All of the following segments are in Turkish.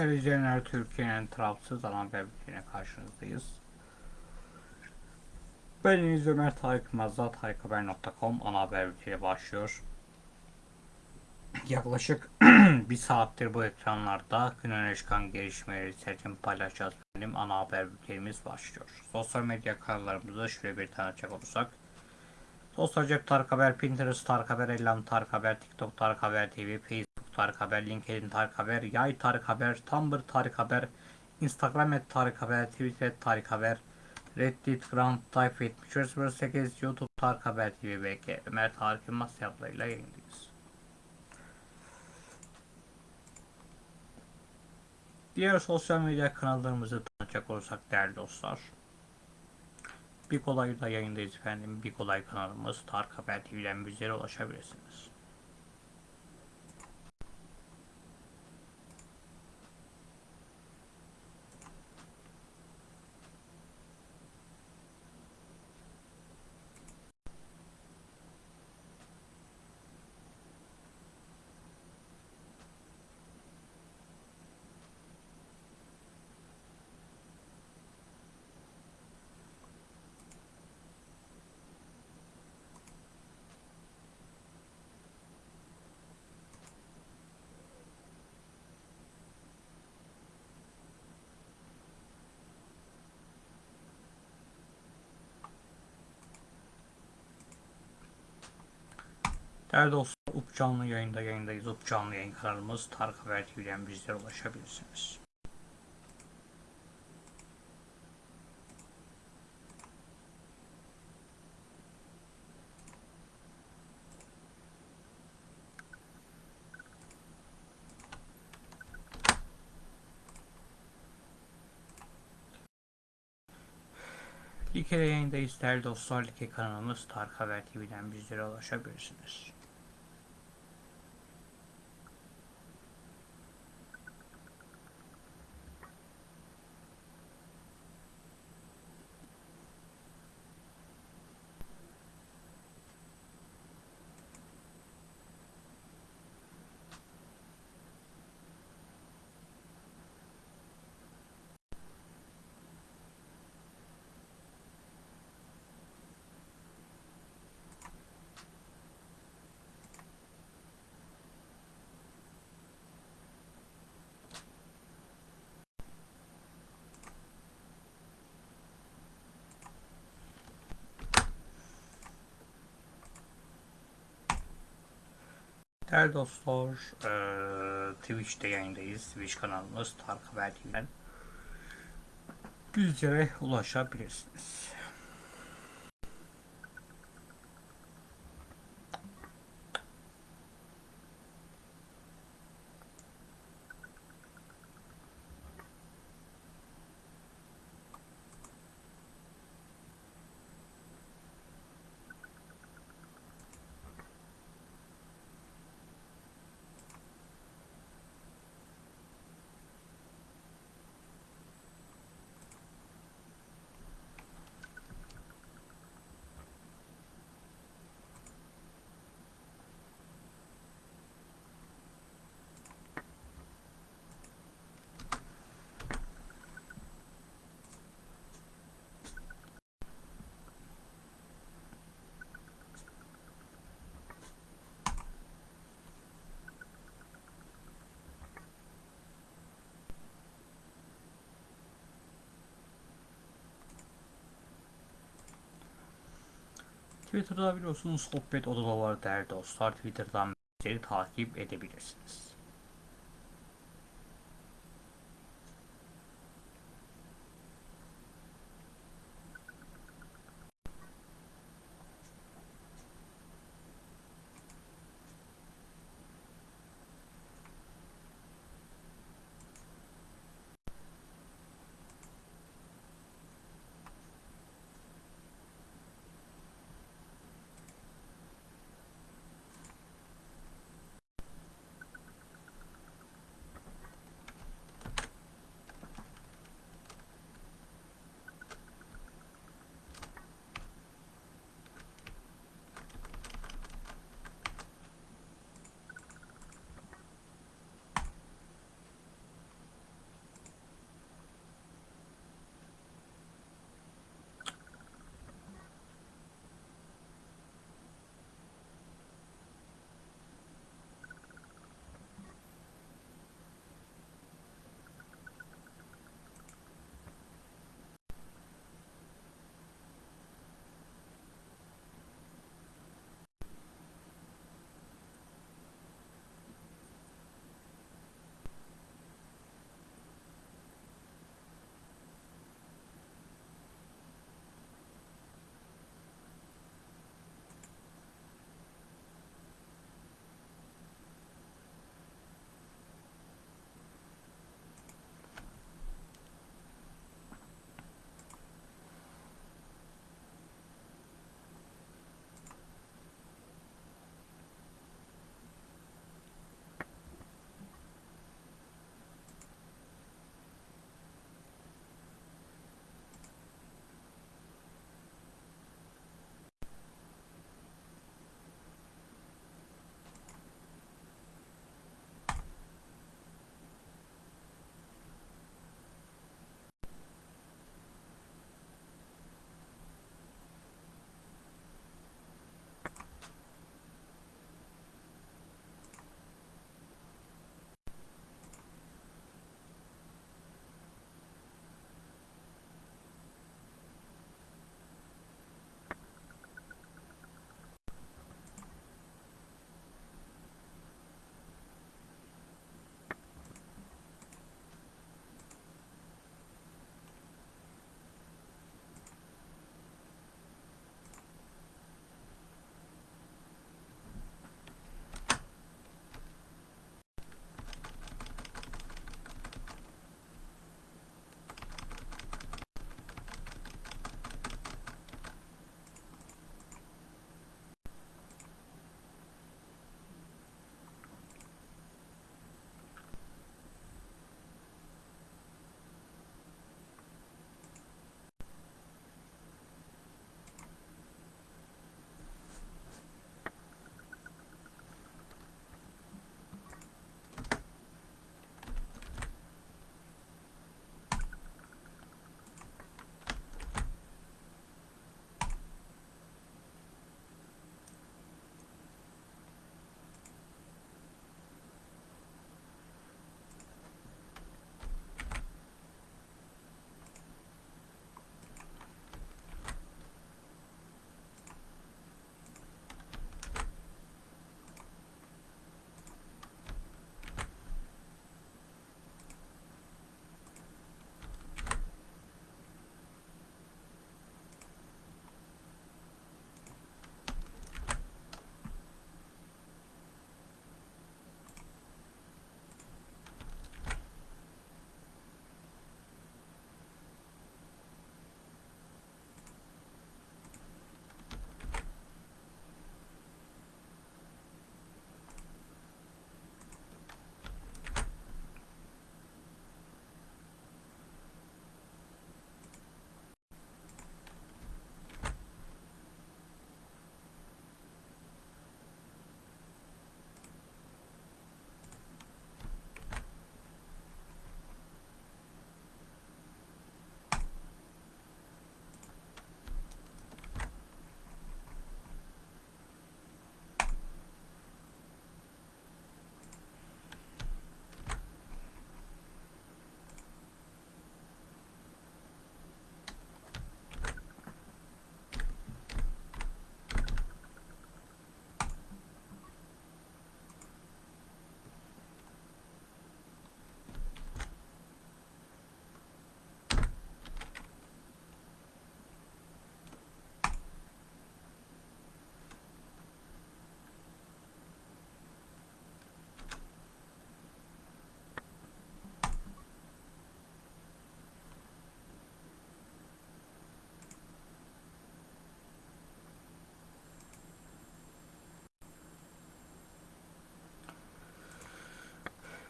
İzleyenler, Türkiye'nin tarafsız haber bülteniyle karşınızdayız. Ben Deniz Ömer Tarık Yılmaz'da tarikhaber.com ana haber bülteni başlıyor. Yaklaşık bir saattir bu ekranlarda gün öne çıkan gelişmeleri sizlerle paylaşacağız. Benim ana haber bültenimiz başlıyor. Sosyal medya kanallarımızda şöyle bir tanıtacak olursak. Sosyal cep Tarık Haber, Pinterest Tarık Haber, Ellam Tarık Haber, TikTok Tarık Haber TV, Facebook Tarık Haber, LinkedIn Tarık Haber, Yay Tarık Haber, Tumblr Tarık Haber, Instagram et Tarık Haber, Twitter et Tarık Haber, Reddit, Grand Type 7308, YouTube Tarık Haber TV ve Ömer Tarık Yılmaz hesaplarıyla yayındayız. Diğer sosyal medya kanallarımızı tanıtacak olursak değerli dostlar. Bir kolayda yayındayız efendim. Bir kolay kanalımız Tarık Haber TV'den bizlere ulaşabilirsiniz. Değerli dostlar, UP canlı yayında yayındayız. UP canlı yayın kanalımız Tarık Haber TV'den bizlere ulaşabilirsiniz. Like yayındayız değerli dostlar. Like kanalımız Tarık Haber TV'den bizlere ulaşabilirsiniz. Değerli dostlar, eee, Twitch'te yayındayız. Twitch kanalımız Tarık Haber TV'den bizlere ulaşabilirsiniz. Twitter'da biliyorsunuz sohbet odaları değerli dostlar. Twitter'dan bizleri takip edebilirsiniz.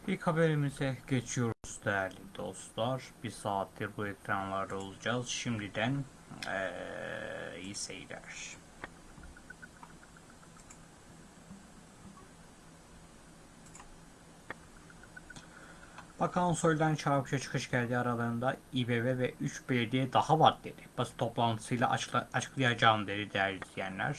İlk haberimize geçiyoruz değerli dostlar. Bir saattir bu ekranlarda olacağız. Şimdiden eee iyi seyirler. Bakan Soylu'dan çarpıcı çıkış geldi aralarında İBB ve 3 belediye daha var dedi. Basın toplantısıyla açıkla, açıklayacağım dedi değerli izleyenler.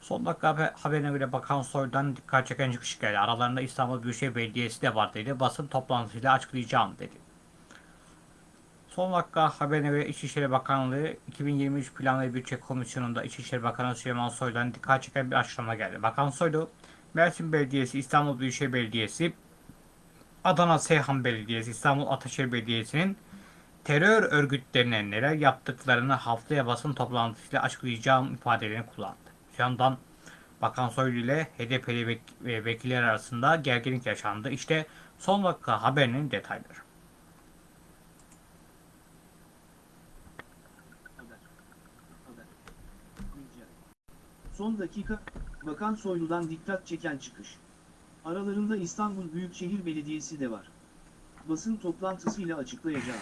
Son dakika haber- haberine göre Bakan Soylu'dan dikkat çeken çıkış geldi. Aralarında İstanbul Büyükşehir Belediyesi de var dedi. Basın toplantısıyla açıklayacağım dedi. Son dakika haberine göre İçişleri Bakanlığı 2023 Plan ve Bütçe Komisyonu'nda İçişleri Bakanı Süleyman Soylu'dan dikkat çeken bir açıklama geldi. Bakan Soylu, Mersin Belediyesi, İstanbul Büyükşehir Belediyesi, Adana Seyhan Belediyesi, İstanbul Ataşehir Belediyesi'nin terör örgütlerine neler yaptıklarını haftaya basın toplantısıyla açıklayacağım ifadelerini kullandı. Yandan Bakan Soylu ile HDP'li ve vekiller arasında gerginlik yaşandı. İşte son dakika haberinin detayları. Son dakika, Bakan Soylu'dan dikkat çeken çıkış. Aralarında İstanbul Büyükşehir Belediyesi de var. Basın toplantısıyla açıklayacağım.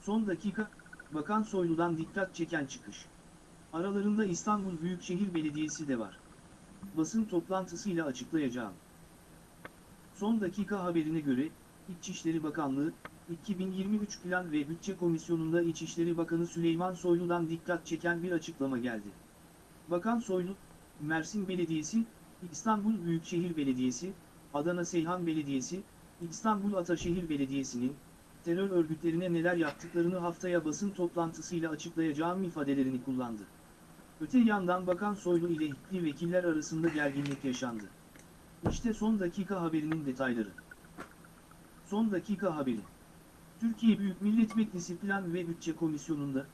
Son dakika, Bakan Soylu'dan dikkat çeken çıkış. Aralarında İstanbul Büyükşehir Belediyesi de var. Basın toplantısıyla açıklayacağım. Son dakika haberine göre, İçişleri Bakanlığı, 2023 Plan ve Bütçe Komisyonu'nda İçişleri Bakanı Süleyman Soylu'dan dikkat çeken bir açıklama geldi. Bakan Soylu, Mersin Belediyesi, İstanbul Büyükşehir Belediyesi, Adana Seyhan Belediyesi, İstanbul Ataşehir Belediyesi'nin, terör örgütlerine neler yaptıklarını haftaya basın toplantısıyla açıklayacağım ifadelerini kullandı. Öte yandan Bakan Soylu ile HİKLİ vekiller arasında gerginlik yaşandı. İşte son dakika haberinin detayları. Son dakika haberi. Türkiye Büyük Millet Meclisi Plan ve Bütçe Komisyonu'nda,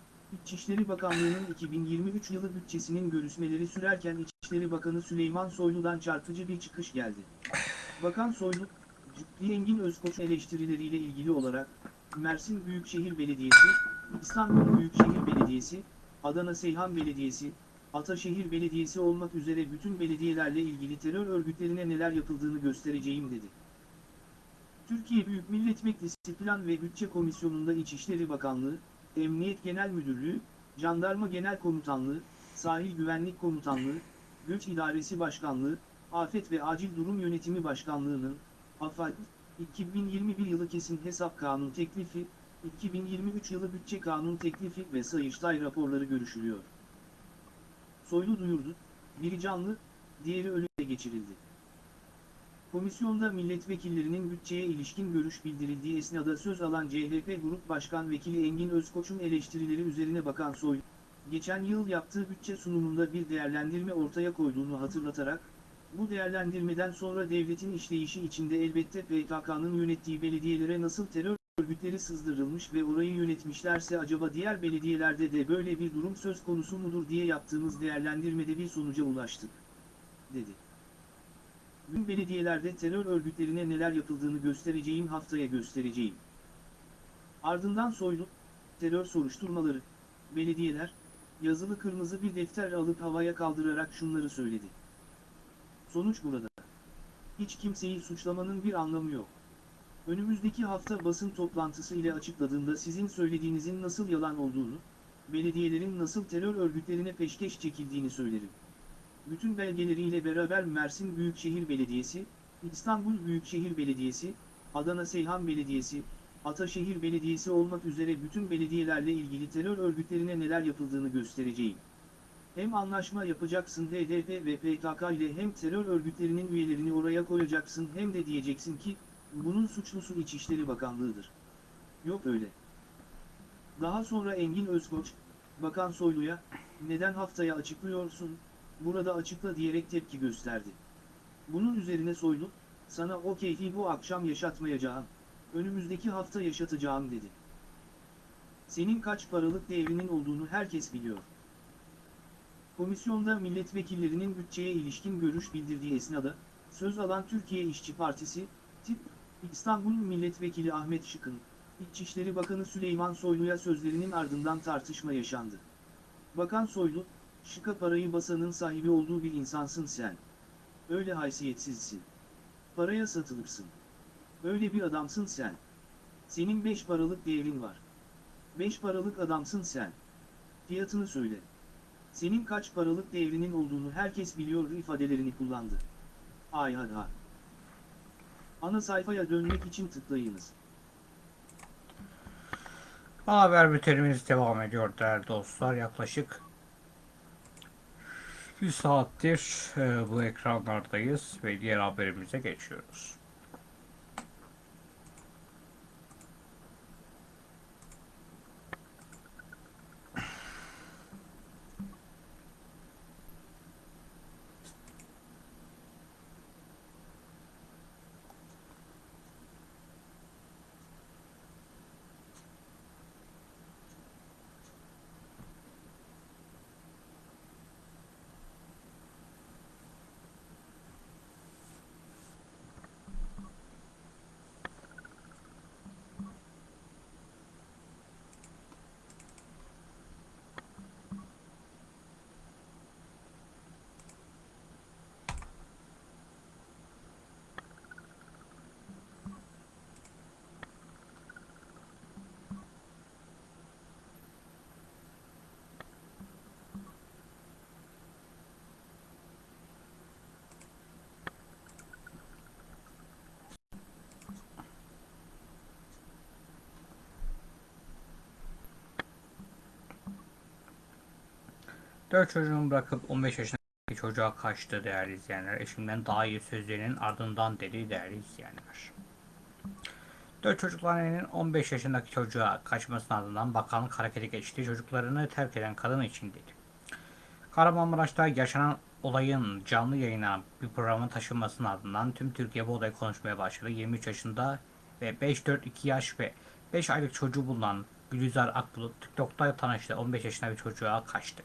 İçişleri Bakanlığı'nın 2023 yılı bütçesinin görüşmeleri sürerken İçişleri Bakanı Süleyman Soylu'dan çarpıcı bir çıkış geldi. Bakan Soylu, Cübbeli Engin Özkoç eleştirileriyle ilgili olarak, Mersin Büyükşehir Belediyesi, İstanbul Büyükşehir Belediyesi, Adana Seyhan Belediyesi, Ataşehir Belediyesi olmak üzere bütün belediyelerle ilgili terör örgütlerine neler yapıldığını göstereceğim dedi. Türkiye Büyük Millet Meclisi Plan ve Bütçe Komisyonu'nda İçişleri Bakanlığı, Emniyet Genel Müdürlüğü, Jandarma Genel Komutanlığı, Sahil Güvenlik Komutanlığı, Göç İdaresi Başkanlığı, Afet ve Acil Durum Yönetimi Başkanlığı'nın, AFAD, 2021 yılı kesin hesap kanun teklifi, 2023 yılı bütçe kanun teklifi ve Sayıştay raporları görüşülüyor. Soylu duyurdu, biri canlı, diğeri ölüye geçirildi. Komisyonda milletvekillerinin bütçeye ilişkin görüş bildirildiği esnada söz alan CHP Grup Başkan Vekili Engin Özkoç'un eleştirileri üzerine bakan Soylu, geçen yıl yaptığı bütçe sunumunda bir değerlendirme ortaya koyduğunu hatırlatarak, bu değerlendirmeden sonra devletin işleyişi içinde elbette PKK'nın yönettiği belediyelere nasıl terör örgütleri sızdırılmış ve orayı yönetmişlerse acaba diğer belediyelerde de böyle bir durum söz konusu mudur diye yaptığımız değerlendirmede bir sonuca ulaştık, dedi. Bugün belediyelerde terör örgütlerine neler yapıldığını göstereceğim haftaya göstereceğim. Ardından Soylu, terör soruşturmaları, belediyeler, yazılı kırmızı bir defter alıp havaya kaldırarak şunları söyledi. Sonuç burada. Hiç kimseyi suçlamanın bir anlamı yok. Önümüzdeki hafta basın toplantısı ile açıkladığında sizin söylediğinizin nasıl yalan olduğunu, belediyelerin nasıl terör örgütlerine peşkeş çekildiğini söylerim. Bütün belgeleriyle beraber Mersin Büyükşehir Belediyesi, İstanbul Büyükşehir Belediyesi, Adana Seyhan Belediyesi, Ataşehir Belediyesi olmak üzere bütün belediyelerle ilgili terör örgütlerine neler yapıldığını göstereceğim. Hem anlaşma yapacaksın HDP ve PKK ile hem terör örgütlerinin üyelerini oraya koyacaksın hem de diyeceksin ki, bunun suçlusu İçişleri Bakanlığı'dır. Yok öyle. Daha sonra Engin Özkoç, Bakan Soylu'ya, neden haftaya açıklıyorsun, burada açıkla diyerek tepki gösterdi. Bunun üzerine Soylu, sana o keyfi bu akşam yaşatmayacağım, önümüzdeki hafta yaşatacağım dedi. Senin kaç paralık değerinin olduğunu herkes biliyor. Komisyonda milletvekillerinin bütçeye ilişkin görüş bildirdiği esnada, söz alan Türkiye İşçi Partisi, tip, İstanbul Milletvekili Ahmet Şıkın, İçişleri Bakanı Süleyman Soylu'ya sözlerinin ardından tartışma yaşandı. Bakan Soylu, Şık'a parayı basanın sahibi olduğu bir insansın sen. Öyle haysiyetsizsin. Paraya satılırsın. Öyle bir adamsın sen. Senin beş paralık değerin var. Beş paralık adamsın sen. Fiyatını söyle. Senin kaç paralık devrinin olduğunu herkes biliyor ifadelerini kullandı. Ay hadi ha. Ana sayfaya dönmek için tıklayınız. Haber bültenimiz devam ediyor değerli dostlar. Yaklaşık bir saattir e, bu ekranlardayız ve diğer haberimize geçiyoruz. Dört çocuğunu bırakıp 15 yaşındaki çocuğa kaçtı değerli izleyenler. Eşimden daha iyi sözlerinin ardından dedi değerli izleyenler. Dört çocuklu annenin 15 yaşındaki çocuğa kaçmasının ardından bakanlık harekete geçti. Çocuklarını terk eden kadın için dedi. Kahramanmaraş'ta yaşanan olayın canlı yayına bir programın taşınmasının ardından tüm Türkiye bu olayı konuşmaya başladı. 23 yaşında ve 5-4-2 yaş ve 5 aylık çocuğu bulunan Gülizar Akbulut TikTok'ta tanıştı. 15 yaşında bir çocuğa kaçtı.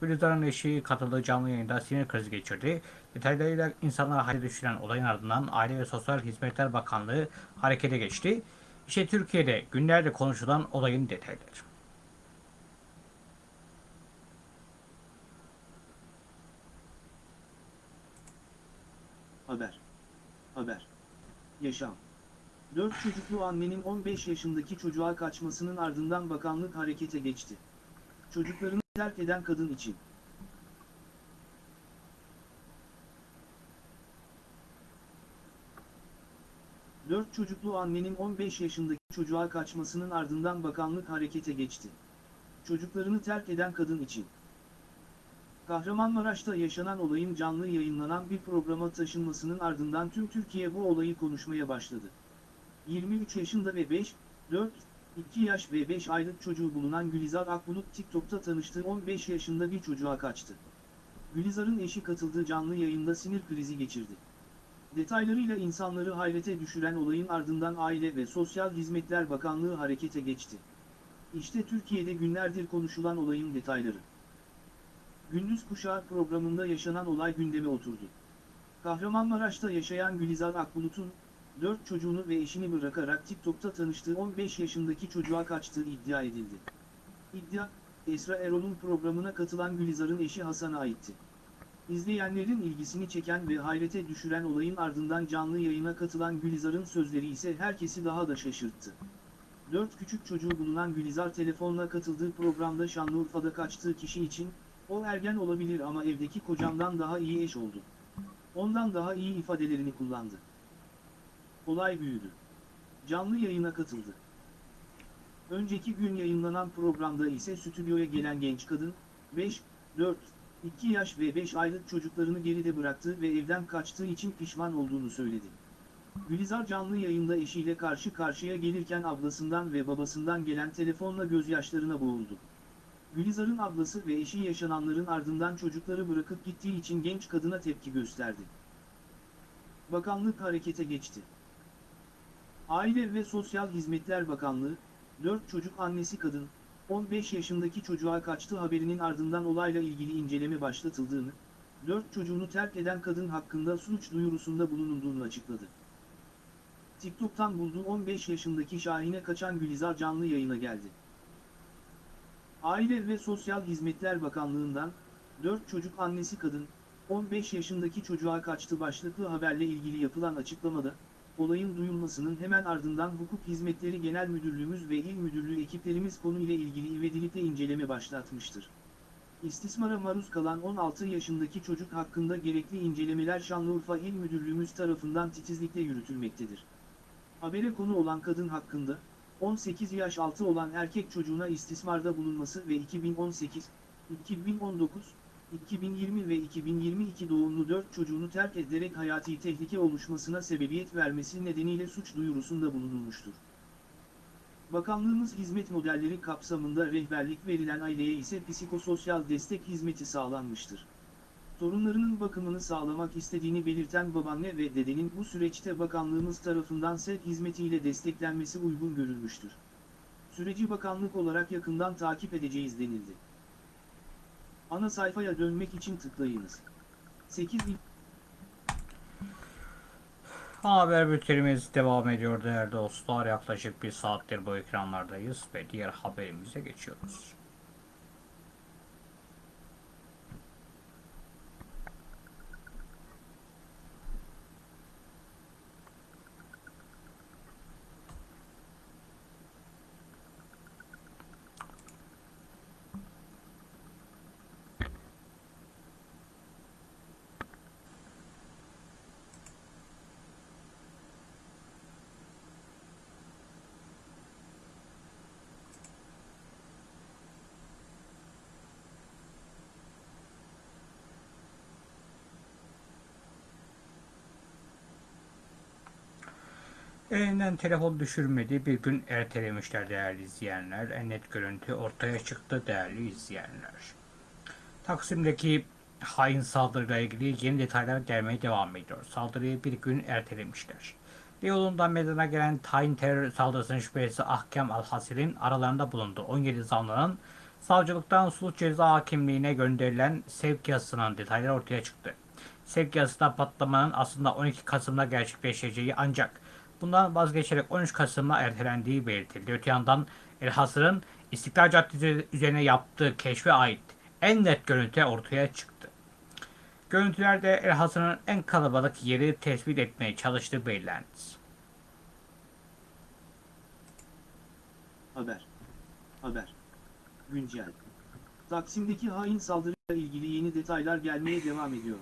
Gülizar'ın eşi katıldığı canlı yayında sinir krizi geçirdi. Detaylarıyla insanları hale düşüren olayın ardından Aile ve Sosyal Hizmetler Bakanlığı harekete geçti. İşte Türkiye'de günlerde konuşulan olayın detayları. Haber. Haber. Yaşam. 4 çocuklu annenin 15 yaşındaki çocuğa kaçmasının ardından bakanlık harekete geçti. Çocuklarını terk eden kadın için. Dört çocuklu annenin 15 yaşındaki çocuğa kaçmasının ardından bakanlık harekete geçti. Çocuklarını terk eden kadın için. Kahramanmaraş'ta yaşanan olayın canlı yayınlanan bir programa taşınmasının ardından tüm Türkiye bu olayı konuşmaya başladı. 23 yaşında ve 5, 4, 2 yaş ve 5 aylık çocuğu bulunan Gülizar Akbulut TikTok'ta tanıştığı 15 yaşında bir çocuğa kaçtı. Gülizar'ın eşi katıldığı canlı yayında sinir krizi geçirdi. Detaylarıyla insanları hayrete düşüren olayın ardından Aile ve Sosyal Hizmetler Bakanlığı harekete geçti. İşte Türkiye'de günlerdir konuşulan olayın detayları. Gündüz Kuşağı programında yaşanan olay gündeme oturdu. Kahramanmaraş'ta yaşayan Gülizar Akbulut'un, 4 çocuğunu ve eşini bırakarak TikTok'ta tanıştığı 15 yaşındaki çocuğa kaçtığı iddia edildi. İddia, Esra Erol'un programına katılan Gülizar'ın eşi Hasan'a aitti. İzleyenlerin ilgisini çeken ve hayrete düşüren olayın ardından canlı yayına katılan Gülizar'ın sözleri ise herkesi daha da şaşırttı. Dört küçük çocuğu bulunan Gülizar telefonla katıldığı programda Şanlıurfa'da kaçtığı kişi için, o ergen olabilir ama evdeki kocamdan daha iyi eş oldu. Ondan daha iyi ifadelerini kullandı. Olay büyüdü. Canlı yayına katıldı. Önceki gün yayınlanan programda ise stüdyoya gelen genç kadın, 5, 4, 2 yaş ve 5 aylık çocuklarını geride bıraktığı ve evden kaçtığı için pişman olduğunu söyledi. Gülizar canlı yayında eşiyle karşı karşıya gelirken ablasından ve babasından gelen telefonla gözyaşlarına boğuldu. Gülizar'ın ablası ve eşi yaşananların ardından çocukları bırakıp gittiği için genç kadına tepki gösterdi. Bakanlık harekete geçti. Aile ve Sosyal Hizmetler Bakanlığı, 4 çocuk annesi kadın, 15 yaşındaki çocuğa kaçtığı haberinin ardından olayla ilgili inceleme başlatıldığını, 4 çocuğunu terk eden kadın hakkında suç duyurusunda bulunulduğunu açıkladı. TikTok'tan bulduğu 15 yaşındaki Şahin'e kaçan Gülizar canlı yayına geldi. Aile ve Sosyal Hizmetler Bakanlığı'ndan, 4 çocuk annesi kadın, 15 yaşındaki çocuğa kaçtı başlıklı haberle ilgili yapılan açıklamada, olayın duyulmasının hemen ardından Hukuk Hizmetleri Genel Müdürlüğümüz ve İl Müdürlüğü ekiplerimiz konuyla ilgili ivedilikle inceleme başlatmıştır. İstismara maruz kalan 16 yaşındaki çocuk hakkında gerekli incelemeler Şanlıurfa İl Müdürlüğümüz tarafından titizlikle yürütülmektedir. Habere konu olan kadın hakkında, 18 yaş altı olan erkek çocuğuna istismarda bulunması ve 2018, 2019, 2020 ve 2022 doğumlu 4 çocuğunu terk ederek hayati tehlike oluşmasına sebebiyet vermesi nedeniyle suç duyurusunda bulunulmuştur. Bakanlığımız hizmet modelleri kapsamında rehberlik verilen aileye ise psikososyal destek hizmeti sağlanmıştır. Torunlarının bakımını sağlamak istediğini belirten babaanne ve dedenin bu süreçte bakanlığımız tarafından sevk hizmetiyle desteklenmesi uygun görülmüştür. Süreci bakanlık olarak yakından takip edeceğiz denildi. Ana sayfaya dönmek için tıklayınız. 8 il- Haber bültenimiz devam ediyor değerli dostlar. Yaklaşık bir saattir bu ekranlardayız ve diğer haberimize geçiyoruz. Elinden telefon düşürmedi. Bir gün ertelemişler değerli izleyenler. En net görüntü ortaya çıktı değerli izleyenler. Taksim'deki hain saldırıyla ilgili yeni detaylar gelmeye devam ediyor. Saldırıyı bir gün ertelemişler. Beyoğlu'nda meydana gelen tayin terör saldırısının şüphelisi Ahkam Alhasir'in aralarında bulundu. 17 zanlının savcılıktan sulh ceza hakimliğine gönderilen sevk yazısının detayları ortaya çıktı. Sevk yazısında patlamanın aslında 12 Kasım'da gerçekleşeceği ancak bundan vazgeçerek 13 Kasım'a ertelendiği belirtildi. Öte yandan Elhasır'ın İstiklal Caddesi üzerine yaptığı keşfe ait en net görüntü ortaya çıktı. Görüntülerde Elhasır'ın en kalabalık yeri tespit etmeye çalıştığı belirlendi. Haber. Haber. Güncel. Taksim'deki hain saldırıyla ilgili yeni detaylar gelmeye devam ediyor.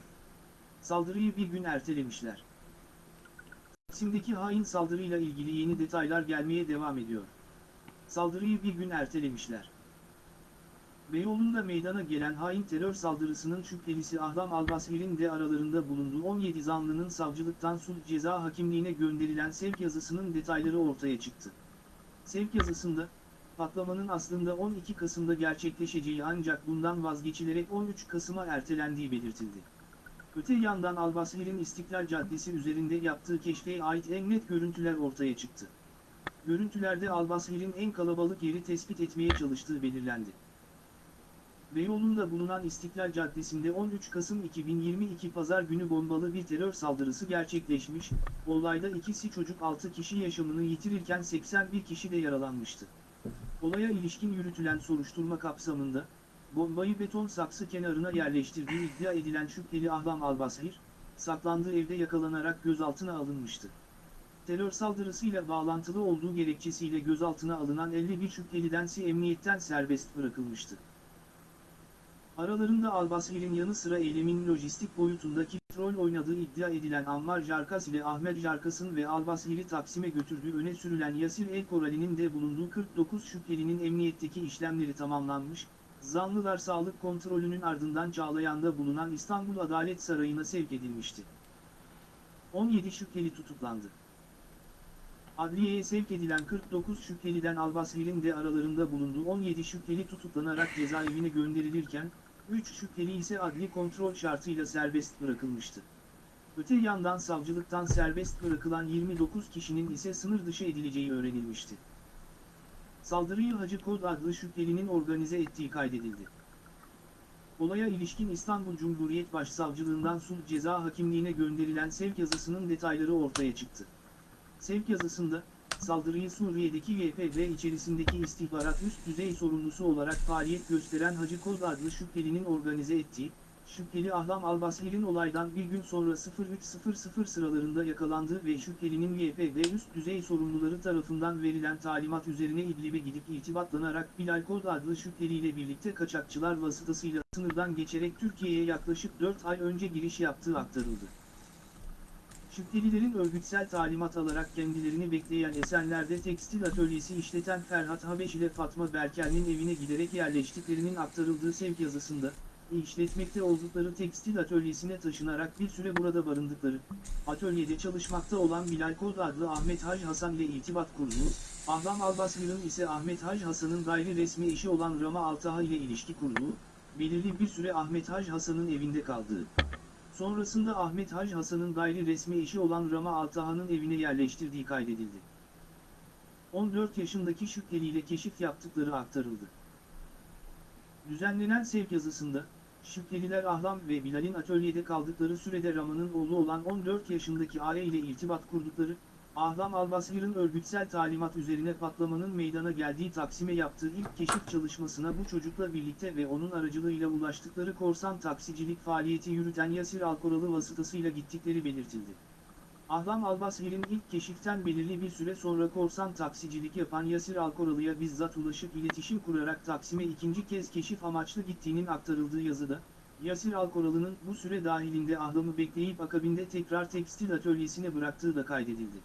Saldırıyı bir gün ertelemişler. Taksim'deki hain saldırıyla ilgili yeni detaylar gelmeye devam ediyor. Saldırıyı bir gün ertelemişler. Beyoğlu'nda meydana gelen hain terör saldırısının şüphelisi Ahlam Albasir'in de aralarında bulunduğu 17 zanlının savcılıktan sulh ceza hakimliğine gönderilen sevk yazısının detayları ortaya çıktı. Sevk yazısında, patlamanın aslında 12 Kasım'da gerçekleşeceği ancak bundan vazgeçilerek 13 Kasım'a ertelendiği belirtildi. Öte yandan Albasir'in İstiklal Caddesi üzerinde yaptığı keşfe ait en net görüntüler ortaya çıktı. Görüntülerde Albasir'in en kalabalık yeri tespit etmeye çalıştığı belirlendi. Beyoğlu'nda bulunan İstiklal Caddesi'nde 13 Kasım 2022 Pazar günü bombalı bir terör saldırısı gerçekleşmiş, olayda ikisi çocuk 6 kişi yaşamını yitirirken 81 kişi de yaralanmıştı. Olaya ilişkin yürütülen soruşturma kapsamında, bombayı beton saksı kenarına yerleştirdiği iddia edilen şüpheli Ahlam Albasir, saklandığı evde yakalanarak gözaltına alınmıştı. Terör saldırısıyla bağlantılı olduğu gerekçesiyle gözaltına alınan 51 şüphelidensi emniyetten serbest bırakılmıştı. Aralarında Albasir'in yanı sıra eylemin lojistik boyutundaki rol oynadığı iddia edilen Ammar Jarkas ile Ahmet Jarkas'ın ve Albasir'i Taksim'e götürdüğü öne sürülen Yasir El Korali'nin de bulunduğu 49 şüphelinin emniyetteki işlemleri tamamlanmış, zanlılar sağlık kontrolünün ardından Çağlayan'da bulunan İstanbul Adalet Sarayı'na sevk edilmişti. 17 şüpheli tutuklandı. Adliyeye sevk edilen 49 şüpheliden Albasir'in de aralarında bulunduğu 17 şüpheli tutuklanarak cezaevine gönderilirken, 3 şüpheli ise adli kontrol şartıyla serbest bırakılmıştı. Öte yandan savcılıktan serbest bırakılan 29 kişinin ise sınır dışı edileceği öğrenilmişti. Saldırıyı Hacı Kod adlı şüphelinin organize ettiği kaydedildi. Olaya ilişkin İstanbul Cumhuriyet Başsavcılığından sulh ceza hakimliğine gönderilen sevk yazısının detayları ortaya çıktı. Sevk yazısında, saldırıyı Suriye'deki YPG içerisindeki istihbarat üst düzey sorumlusu olarak faaliyet gösteren Hacı Koz adlı şüphelinin organize ettiği, şüpheli Ahlam Albasir'in olaydan bir gün sonra 03.00 sıralarında yakalandığı ve şüphelinin YPG üst düzey sorumluları tarafından verilen talimat üzerine İdlib'e gidip irtibatlanarak Bilal Kod adlı şüpheliyle birlikte kaçakçılar vasıtasıyla sınırdan geçerek Türkiye'ye yaklaşık 4 ay önce giriş yaptığı aktarıldı. Şüphelilerin örgütsel talimat alarak kendilerini bekleyen Esenler'de tekstil atölyesi işleten Ferhat Habeş ile Fatma Berkel'in evine giderek yerleştiklerinin aktarıldığı sevk yazısında, işletmekte oldukları tekstil atölyesine taşınarak bir süre burada barındıkları, atölyede çalışmakta olan Bilal Kod adlı Ahmet Haj Hasan ile irtibat kurduğu, Ahlam Albasir'in ise Ahmet Haj Hasan'ın gayri resmi eşi olan Rama Altaha ile ilişki kurduğu, belirli bir süre Ahmet Haj Hasan'ın evinde kaldığı, Sonrasında Ahmet Haj Hasan'ın gayri resmi eşi olan Rama Altaha'nın evine yerleştirdiği kaydedildi. 14 yaşındaki şüpheliyle keşif yaptıkları aktarıldı. Düzenlenen sevk yazısında, şüpheliler Ahlam ve Bilal'in atölyede kaldıkları sürede Rama'nın oğlu olan 14 yaşındaki aile ile irtibat kurdukları, Ahlam Albasir'in örgütsel talimat üzerine patlamanın meydana geldiği Taksim'e yaptığı ilk keşif çalışmasına bu çocukla birlikte ve onun aracılığıyla ulaştıkları korsan taksicilik faaliyeti yürüten Yasir Alkoralı vasıtasıyla gittikleri belirtildi. Ahlam Albasir'in ilk keşiften belirli bir süre sonra korsan taksicilik yapan Yasir Alkoralı'ya bizzat ulaşıp iletişim kurarak Taksim'e ikinci kez keşif amaçlı gittiğinin aktarıldığı yazıda, Yasir Alkoralı'nın bu süre dahilinde Ahlam'ı bekleyip akabinde tekrar tekstil atölyesine bıraktığı da kaydedildi.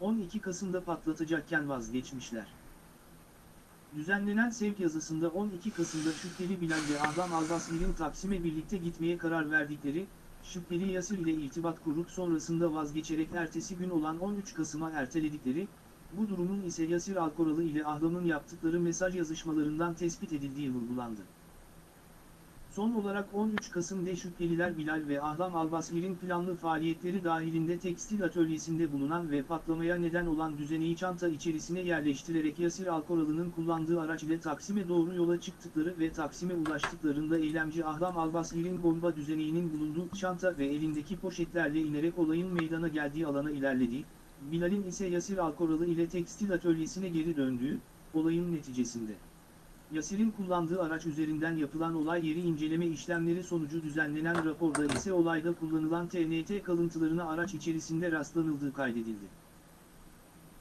12 Kasım'da patlatacakken vazgeçmişler. Düzenlenen sevk yazısında 12 Kasım'da şüpheli Bilal ve Ahlam Albasir'in Taksim'e birlikte gitmeye karar verdikleri, şüpheli Yasir ile irtibat kurup sonrasında vazgeçerek ertesi gün olan 13 Kasım'a erteledikleri, bu durumun ise Yasir Alkoralı ile Ahlam'ın yaptıkları mesaj yazışmalarından tespit edildiği vurgulandı. Son olarak 13 Kasım'da şüpheliler Bilal ve Ahlam Albasir'in planlı faaliyetleri dahilinde tekstil atölyesinde bulunan ve patlamaya neden olan düzeneyi çanta içerisine yerleştirerek Yasir Alkoralı'nın kullandığı araç ile Taksim'e doğru yola çıktıkları ve Taksim'e ulaştıklarında eylemci Ahlam Albasir'in bomba düzeneğinin bulunduğu çanta ve elindeki poşetlerle inerek olayın meydana geldiği alana ilerlediği, Bilal'in ise Yasir Alkoralı ile tekstil atölyesine geri döndüğü, olayın neticesinde. Yasir'in kullandığı araç üzerinden yapılan olay yeri inceleme işlemleri sonucu düzenlenen raporda ise olayda kullanılan TNT kalıntılarına araç içerisinde rastlanıldığı kaydedildi.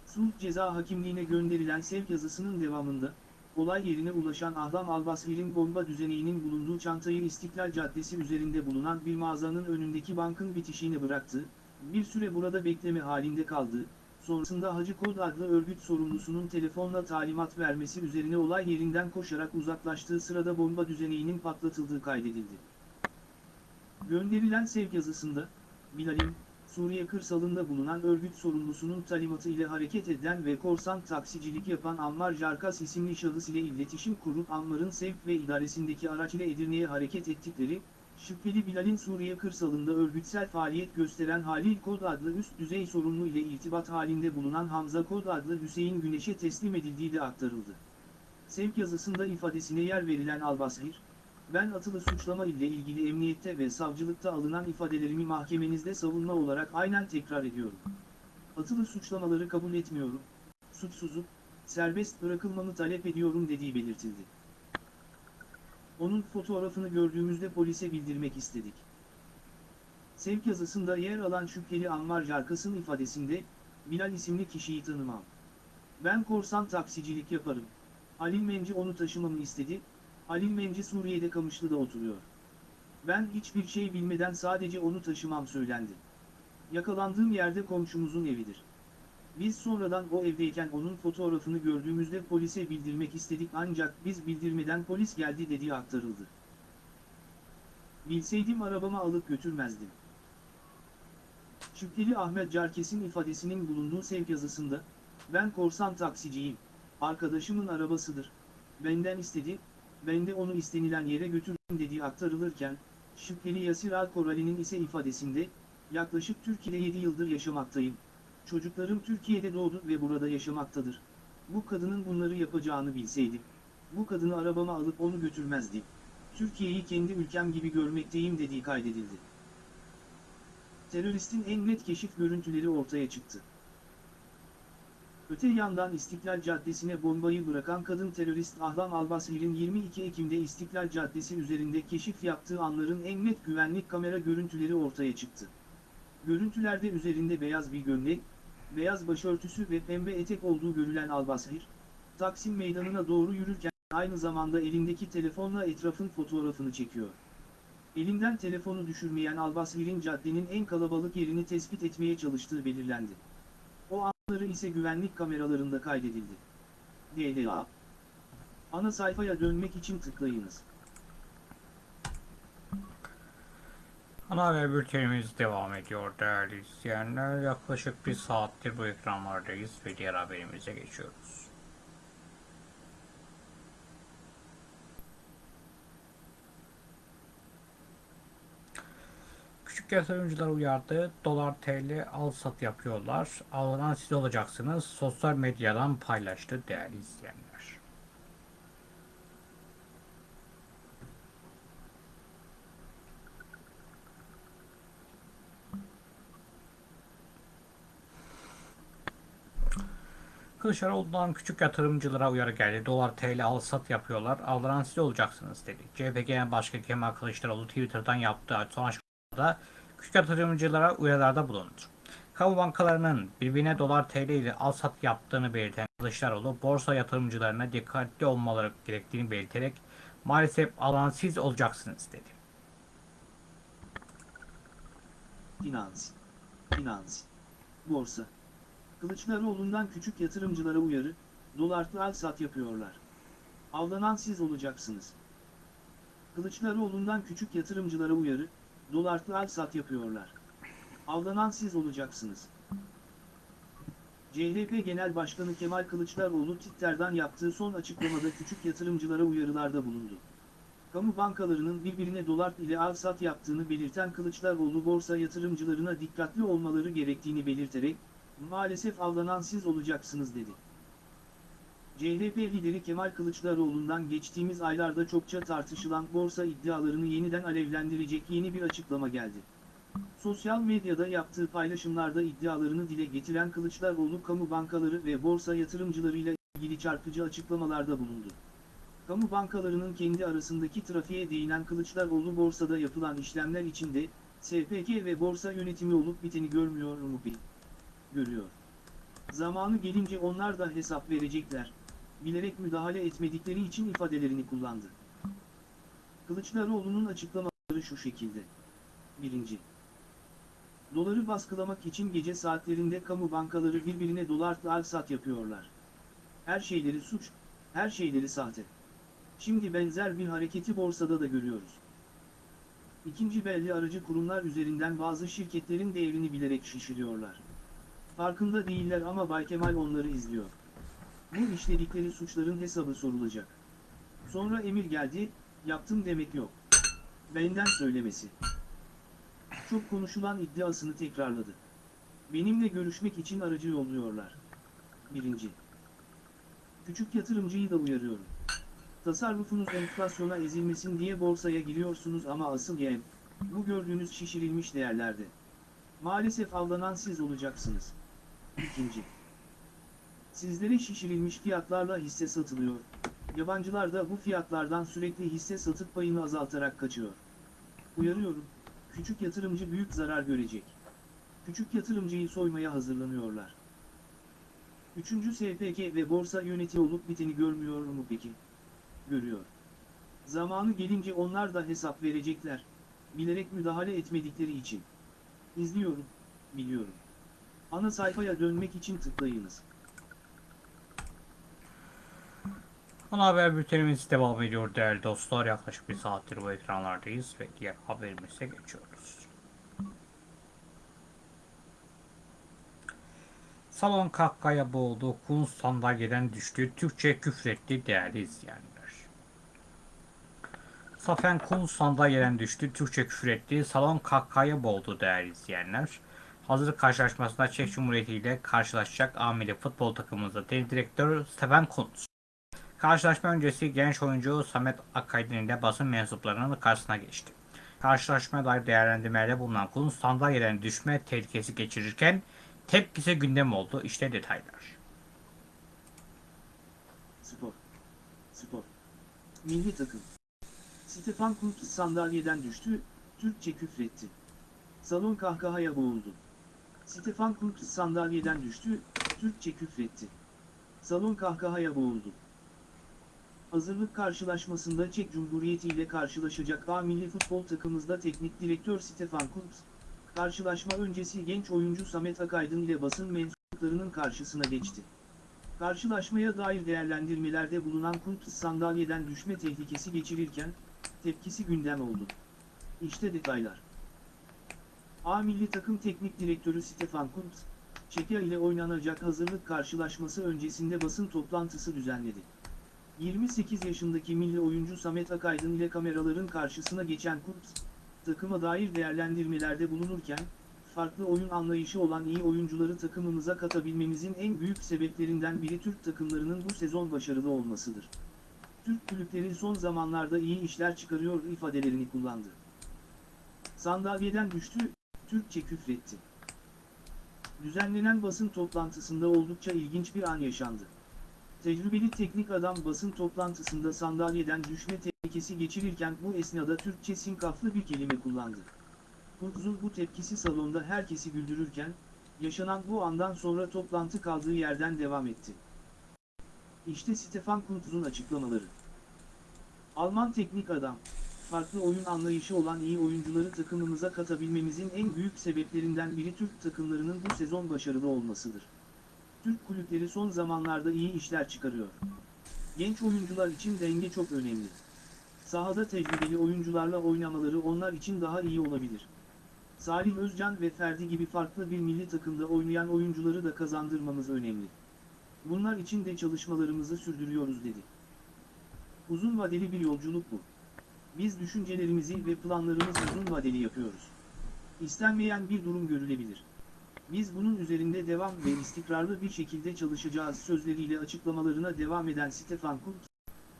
Sulh Ceza Hakimliğine gönderilen sevk yazısının devamında, olay yerine ulaşan Ahlam Albasir'in bomba düzeneğinin bulunduğu çantayı İstiklal Caddesi üzerinde bulunan bir mağazanın önündeki bankın bitişiğine bıraktı, bir süre burada bekleme halinde kaldı, sonrasında Hacı Kod adlı örgüt sorumlusunun telefonla talimat vermesi üzerine olay yerinden koşarak uzaklaştığı sırada bomba düzeneğinin patlatıldığı kaydedildi. Gönderilen sevk yazısında, Bilal'in, Suriye kırsalında bulunan örgüt sorumlusunun talimatı ile hareket eden ve korsan taksicilik yapan Ammar Jarkas isimli şahıs ile iletişim kurup Ammar'ın sevk ve idaresindeki araç ile Edirne'ye hareket ettikleri, Şüpheli Bilal'in Suriye kırsalında örgütsel faaliyet gösteren Halil Kod adlı üst düzey sorumlu ile irtibat halinde bulunan Hamza Kod adlı Hüseyin Güneş'e teslim edildiği de aktarıldı. Sevk yazısında ifadesine yer verilen Albasir, ben atılı suçlama ile ilgili emniyette ve savcılıkta alınan ifadelerimi mahkemenizde savunma olarak aynen tekrar ediyorum. Atılı suçlamaları kabul etmiyorum, suçsuzum, serbest bırakılmamı talep ediyorum dediği belirtildi. Onun fotoğrafını gördüğümüzde polise bildirmek istedik. Sevk yazısında yer alan şüpheli Ammar Jarkas'ın ifadesinde, Bilal isimli kişiyi tanımam. Ben korsan taksicilik yaparım. Halil Menci onu taşımamı istedi, Halil Menci Suriye'de Kamışlı'da oturuyor. Ben hiçbir şey bilmeden sadece onu taşımam söylendi. Yakalandığım yerde komşumuzun evidir. Biz sonradan o evdeyken onun fotoğrafını gördüğümüzde polise bildirmek istedik ancak biz bildirmeden polis geldi dediği aktarıldı. Bilseydim arabama alıp götürmezdim. Şüpheli Ahmet Carkes'in ifadesinin bulunduğu sevk yazısında, ben korsan taksiciyim, arkadaşımın arabasıdır, benden istedi, ben de onu istenilen yere götürdüm dediği aktarılırken, şüpheli Yasir Al-Korali'nin ise ifadesinde, yaklaşık Türkiye'de 7 yıldır yaşamaktayım, Çocuklarım Türkiye'de doğdu ve burada yaşamaktadır. Bu kadının bunları yapacağını bilseydim. Bu kadını arabama alıp onu götürmezdim. Türkiye'yi kendi ülkem gibi görmekteyim dediği kaydedildi. Teröristin en net keşif görüntüleri ortaya çıktı. Öte yandan İstiklal Caddesi'ne bombayı bırakan kadın terörist Ahlam Albasir'in 22 Ekim'de İstiklal Caddesi üzerinde keşif yaptığı anların en net güvenlik kamera görüntüleri ortaya çıktı. Görüntülerde üzerinde beyaz bir gömlek, beyaz başörtüsü ve pembe etek olduğu görülen Albasir, Taksim Meydanı'na doğru yürürken aynı zamanda elindeki telefonla etrafın fotoğrafını çekiyor. Elinden telefonu düşürmeyen Albasir'in caddenin en kalabalık yerini tespit etmeye çalıştığı belirlendi. O anları ise güvenlik kameralarında kaydedildi. DDA Ana sayfaya dönmek için tıklayınız. Ana haber bültenimiz devam ediyor değerli izleyenler. Yaklaşık bir saattir bu ekranlardayız ve diğer haberimize geçiyoruz. Küçük yatırımcılar uyardı. Dolar TL al sat yapıyorlar. Alınan siz olacaksınız. Sosyal medyadan paylaştı değerli izleyenler. Kılıçdaroğlu'ndan küçük yatırımcılara uyarı geldi. Dolar TL al sat yapıyorlar. Aldıran siz olacaksınız dedi. CHP Genel Başkanı Kemal Kılıçdaroğlu Twitter'dan yaptığı son açıklamada küçük yatırımcılara uyarılarda bulundu. Kamu bankalarının birbirine dolar TL ile al sat yaptığını belirten Kılıçdaroğlu borsa yatırımcılarına dikkatli olmaları gerektiğini belirterek maalesef alan siz olacaksınız dedi. Finans. Finans. Borsa. Kılıçdaroğlu'ndan küçük yatırımcılara uyarı, dolarlı al sat yapıyorlar. Avlanan siz olacaksınız. Kılıçdaroğlu'ndan küçük yatırımcılara uyarı, dolarlı al sat yapıyorlar. Avlanan siz olacaksınız. CHP Genel Başkanı Kemal Kılıçdaroğlu Twitter'dan yaptığı son açıklamada küçük yatırımcılara uyarılarda bulundu. Kamu bankalarının birbirine dolar ile al sat yaptığını belirten Kılıçdaroğlu borsa yatırımcılarına dikkatli olmaları gerektiğini belirterek, maalesef avlanan siz olacaksınız dedi. CHP lideri Kemal Kılıçdaroğlu'ndan geçtiğimiz aylarda çokça tartışılan borsa iddialarını yeniden alevlendirecek yeni bir açıklama geldi. Sosyal medyada yaptığı paylaşımlarda iddialarını dile getiren Kılıçdaroğlu kamu bankaları ve borsa yatırımcılarıyla ilgili çarpıcı açıklamalarda bulundu. Kamu bankalarının kendi arasındaki trafiğe değinen Kılıçdaroğlu borsada yapılan işlemler içinde, SPK ve borsa yönetimi olup biteni görmüyor mu bil? Görüyor. Zamanı gelince onlar da hesap verecekler. Bilerek müdahale etmedikleri için ifadelerini kullandı. Kılıçdaroğlu'nun açıklamaları şu şekilde. 1. Doları baskılamak için gece saatlerinde kamu bankaları birbirine dolarla al sat yapıyorlar. Her şeyleri suç, her şeyleri sahte. Şimdi benzer bir hareketi borsada da görüyoruz. İkinci belli aracı kurumlar üzerinden bazı şirketlerin değerini bilerek şişiriyorlar. Farkında değiller ama Bay Kemal onları izliyor. Bu işledikleri suçların hesabı sorulacak. Sonra emir geldi, yaptım demek yok. Benden söylemesi. Çok konuşulan iddiasını tekrarladı. Benimle görüşmek için aracı yolluyorlar. Birinci. Küçük yatırımcıyı da uyarıyorum. Tasarrufunuz enflasyona ezilmesin diye borsaya giriyorsunuz ama asıl yem, bu gördüğünüz şişirilmiş değerlerde. Maalesef avlanan siz olacaksınız. İkinci. Sizlere şişirilmiş fiyatlarla hisse satılıyor. Yabancılar da bu fiyatlardan sürekli hisse satıp payını azaltarak kaçıyor. Uyarıyorum, küçük yatırımcı büyük zarar görecek. Küçük yatırımcıyı soymaya hazırlanıyorlar. Üçüncü SPK ve borsa yönetici olup biteni görmüyor mu peki? Görüyor. Zamanı gelince onlar da hesap verecekler. Bilerek müdahale etmedikleri için. İzliyorum, biliyorum. Ana sayfaya dönmek için tıklayınız. Ana haber bültenimiz devam ediyor değerli dostlar. Yaklaşık bir saattir bu ekranlardayız ve diğer haberimize geçiyoruz. Salon kahkaya boğuldu, Kun sandalyeden düştü, Türkçe küfretti değerli izleyenler. Safen Kun sandalyeden düştü, Türkçe küfretti, salon kahkaya boğuldu değerli izleyenler. Hazırlık karşılaşmasında Çek Cumhuriyeti ile karşılaşacak ameli futbol takımımızda teknik direktör Stefan Kuntz. Karşılaşma öncesi genç oyuncu Samet Akaydın ile basın mensuplarının karşısına geçti. Karşılaşmaya dair değerlendirmelerde bulunan Kuntz sandalyeden düşme tehlikesi geçirirken tepkisi gündem oldu. İşte detaylar. Spor. Spor. Milli takım. Stefan Kuntz sandalyeden düştü, Türkçe küfretti. Salon kahkahaya boğuldu. Stefan Kuntz sandalyeden düştü, Türkçe küfretti. Salon kahkahaya boğuldu. Hazırlık karşılaşmasında Çek Cumhuriyeti ile karşılaşacak A milli futbol takımımızda teknik direktör Stefan Kuntz, karşılaşma öncesi genç oyuncu Samet Akaydın ile basın mensuplarının karşısına geçti. Karşılaşmaya dair değerlendirmelerde bulunan Kuntz sandalyeden düşme tehlikesi geçirirken, tepkisi gündem oldu. İşte detaylar. A milli takım teknik direktörü Stefan Kuntz, Çekya ile oynanacak hazırlık karşılaşması öncesinde basın toplantısı düzenledi. 28 yaşındaki milli oyuncu Samet Akaydın ile kameraların karşısına geçen Kuntz, takıma dair değerlendirmelerde bulunurken, farklı oyun anlayışı olan iyi oyuncuları takımımıza katabilmemizin en büyük sebeplerinden biri Türk takımlarının bu sezon başarılı olmasıdır. Türk kulüpleri son zamanlarda iyi işler çıkarıyor ifadelerini kullandı. Sandalyeden düştü, Türkçe küfretti. Düzenlenen basın toplantısında oldukça ilginç bir an yaşandı. Tecrübeli teknik adam basın toplantısında sandalyeden düşme tehlikesi geçirirken bu esnada Türkçe sinkaflı bir kelime kullandı. Kuntz'un bu tepkisi salonda herkesi güldürürken, yaşanan bu andan sonra toplantı kaldığı yerden devam etti. İşte Stefan Kuntz'un açıklamaları. Alman teknik adam, farklı oyun anlayışı olan iyi oyuncuları takımımıza katabilmemizin en büyük sebeplerinden biri Türk takımlarının bu sezon başarılı olmasıdır. Türk kulüpleri son zamanlarda iyi işler çıkarıyor. Genç oyuncular için denge çok önemli. Sahada tecrübeli oyuncularla oynamaları onlar için daha iyi olabilir. Salih Özcan ve Ferdi gibi farklı bir milli takımda oynayan oyuncuları da kazandırmamız önemli. Bunlar için de çalışmalarımızı sürdürüyoruz dedi. Uzun vadeli bir yolculuk bu. Biz düşüncelerimizi ve planlarımızı uzun vadeli yapıyoruz. İstenmeyen bir durum görülebilir. Biz bunun üzerinde devam ve istikrarlı bir şekilde çalışacağız sözleriyle açıklamalarına devam eden Stefan Kuntz,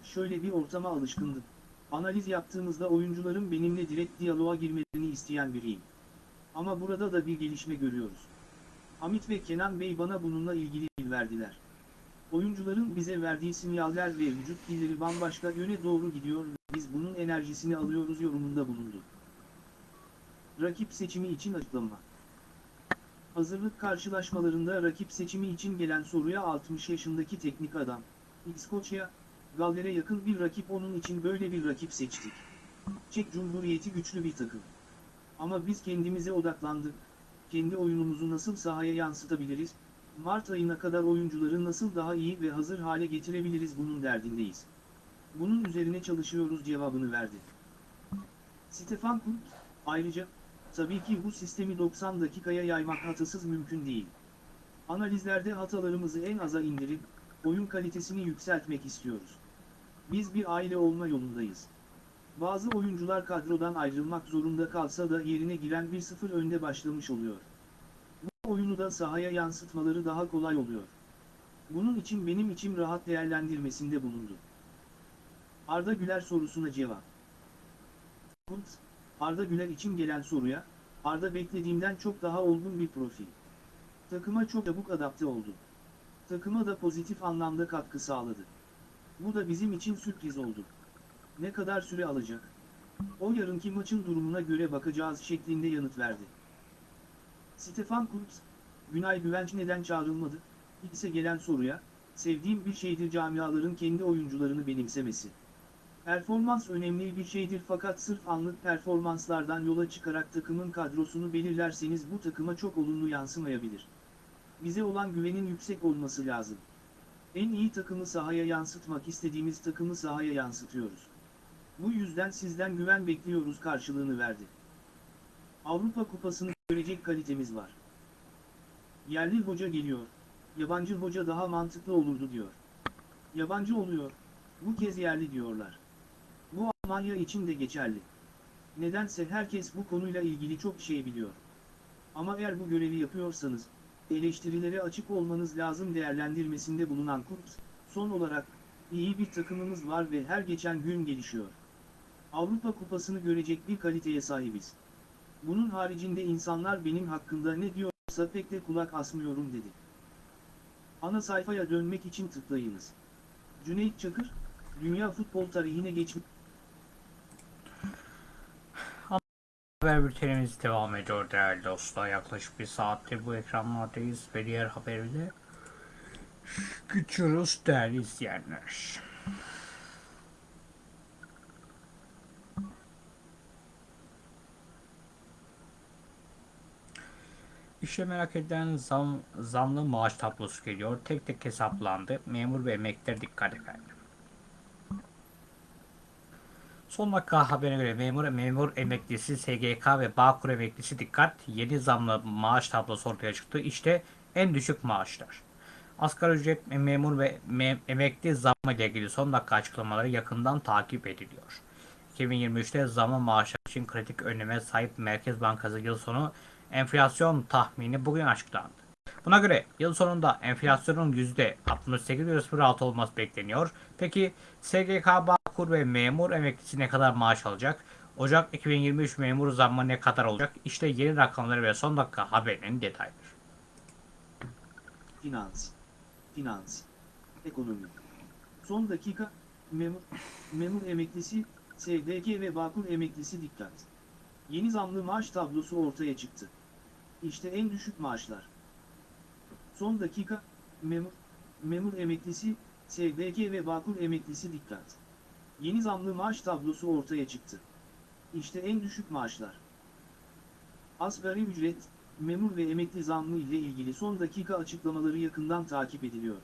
şöyle bir ortama alışkındım. Analiz yaptığımızda oyuncuların benimle direkt diyaloğa girmelerini isteyen biriyim. Ama burada da bir gelişme görüyoruz. Hamit ve Kenan Bey bana bununla ilgili verdiler. Oyuncuların bize verdiği sinyaller ve vücut dilleri bambaşka yöne doğru gidiyor ve biz bunun enerjisini alıyoruz yorumunda bulundu. Rakip seçimi için açıklama. Hazırlık karşılaşmalarında rakip seçimi için gelen soruya 60 yaşındaki teknik adam, İskoçya, Galler'e yakın bir rakip onun için böyle bir rakip seçtik. Çek Cumhuriyeti güçlü bir takım. Ama biz kendimize odaklandık, kendi oyunumuzu nasıl sahaya yansıtabiliriz, Mart ayına kadar oyuncuları nasıl daha iyi ve hazır hale getirebiliriz bunun derdindeyiz. Bunun üzerine çalışıyoruz cevabını verdi. Stefan Kuntz, ayrıca, tabii ki bu sistemi 90 dakikaya yaymak hatasız mümkün değil. Analizlerde hatalarımızı en aza indirip, oyun kalitesini yükseltmek istiyoruz. Biz bir aile olma yolundayız. Bazı oyuncular kadrodan ayrılmak zorunda kalsa da yerine giren 1-0 önde başlamış oluyor. Bu oyunu da sahaya yansıtmaları daha kolay oluyor. Bunun için benim içim rahat değerlendirmesinde bulundu. Arda Güler sorusuna cevap. Arda Güler için gelen soruya, Arda beklediğimden çok daha olgun bir profil. Takıma çok çabuk adapte oldu. Takıma da pozitif anlamda katkı sağladı. Bu da bizim için sürpriz oldu. Ne kadar süre alacak? O yarınki maçın durumuna göre bakacağız şeklinde yanıt verdi. Stefan Kuntz, Günay Güvenç neden çağrılmadı? ise gelen soruya, sevdiğim bir şeydir camiaların kendi oyuncularını benimsemesi. Performans önemli bir şeydir fakat sırf anlık performanslardan yola çıkarak takımın kadrosunu belirlerseniz bu takıma çok olumlu yansımayabilir. Bize olan güvenin yüksek olması lazım. En iyi takımı sahaya yansıtmak istediğimiz takımı sahaya yansıtıyoruz. Bu yüzden sizden güven bekliyoruz karşılığını verdi. Avrupa Kupası'nı görecek kalitemiz var. Yerli hoca geliyor, yabancı hoca daha mantıklı olurdu diyor. Yabancı oluyor, bu kez yerli diyorlar. Bu Almanya için de geçerli. Nedense herkes bu konuyla ilgili çok şey biliyor. Ama eğer bu görevi yapıyorsanız, eleştirilere açık olmanız lazım değerlendirmesinde bulunan Kuntz, son olarak, iyi bir takımımız var ve her geçen gün gelişiyor. Avrupa Kupası'nı görecek bir kaliteye sahibiz. Bunun haricinde insanlar benim hakkında ne diyorsa pek de kulak asmıyorum dedi. Ana sayfaya dönmek için tıklayınız. Cüneyt Çakır, dünya futbol tarihine geçmiş Haber bültenimiz devam ediyor değerli dostlar. Yaklaşık bir saattir bu ekranlardayız ve diğer haberimize geçiyoruz değerli izleyenler. İşte merak edilen zam, zamlı maaş tablosu geliyor. Tek tek hesaplandı. Memur ve emekliler dikkat efendim. Son dakika haberine göre memur, memur emeklisi, SGK ve Bağkur emeklisi dikkat. Yeni zamlı maaş tablosu ortaya çıktı. İşte en düşük maaşlar. Asgari ücret memur ve me- emekli zammı ile ilgili son dakika açıklamaları yakından takip ediliyor. 2023'te zamlı maaşlar için kritik öneme sahip Merkez Bankası yıl sonu enflasyon tahmini bugün açıklandı. Buna göre yıl sonunda enflasyonun %68,06 olması bekleniyor. Peki SGK, Bağkur ve memur emeklisi ne kadar maaş alacak? Ocak 2023 memur zammı ne kadar olacak? İşte yeni rakamları ve son dakika haberinin detayları. finans, finans, ekonomi. Son dakika, memur, memur emeklisi, SGK ve Bağkur emeklisi dikkat. Yeni zamlı maaş tablosu ortaya çıktı. İşte en düşük maaşlar. Son dakika, memur, memur emeklisi, SGK ve Bağkur emeklisi dikkat. Yeni zamlı maaş tablosu ortaya çıktı. İşte en düşük maaşlar. Asgari ücret, memur ve emekli zammı ile ilgili son dakika açıklamaları yakından takip ediliyor.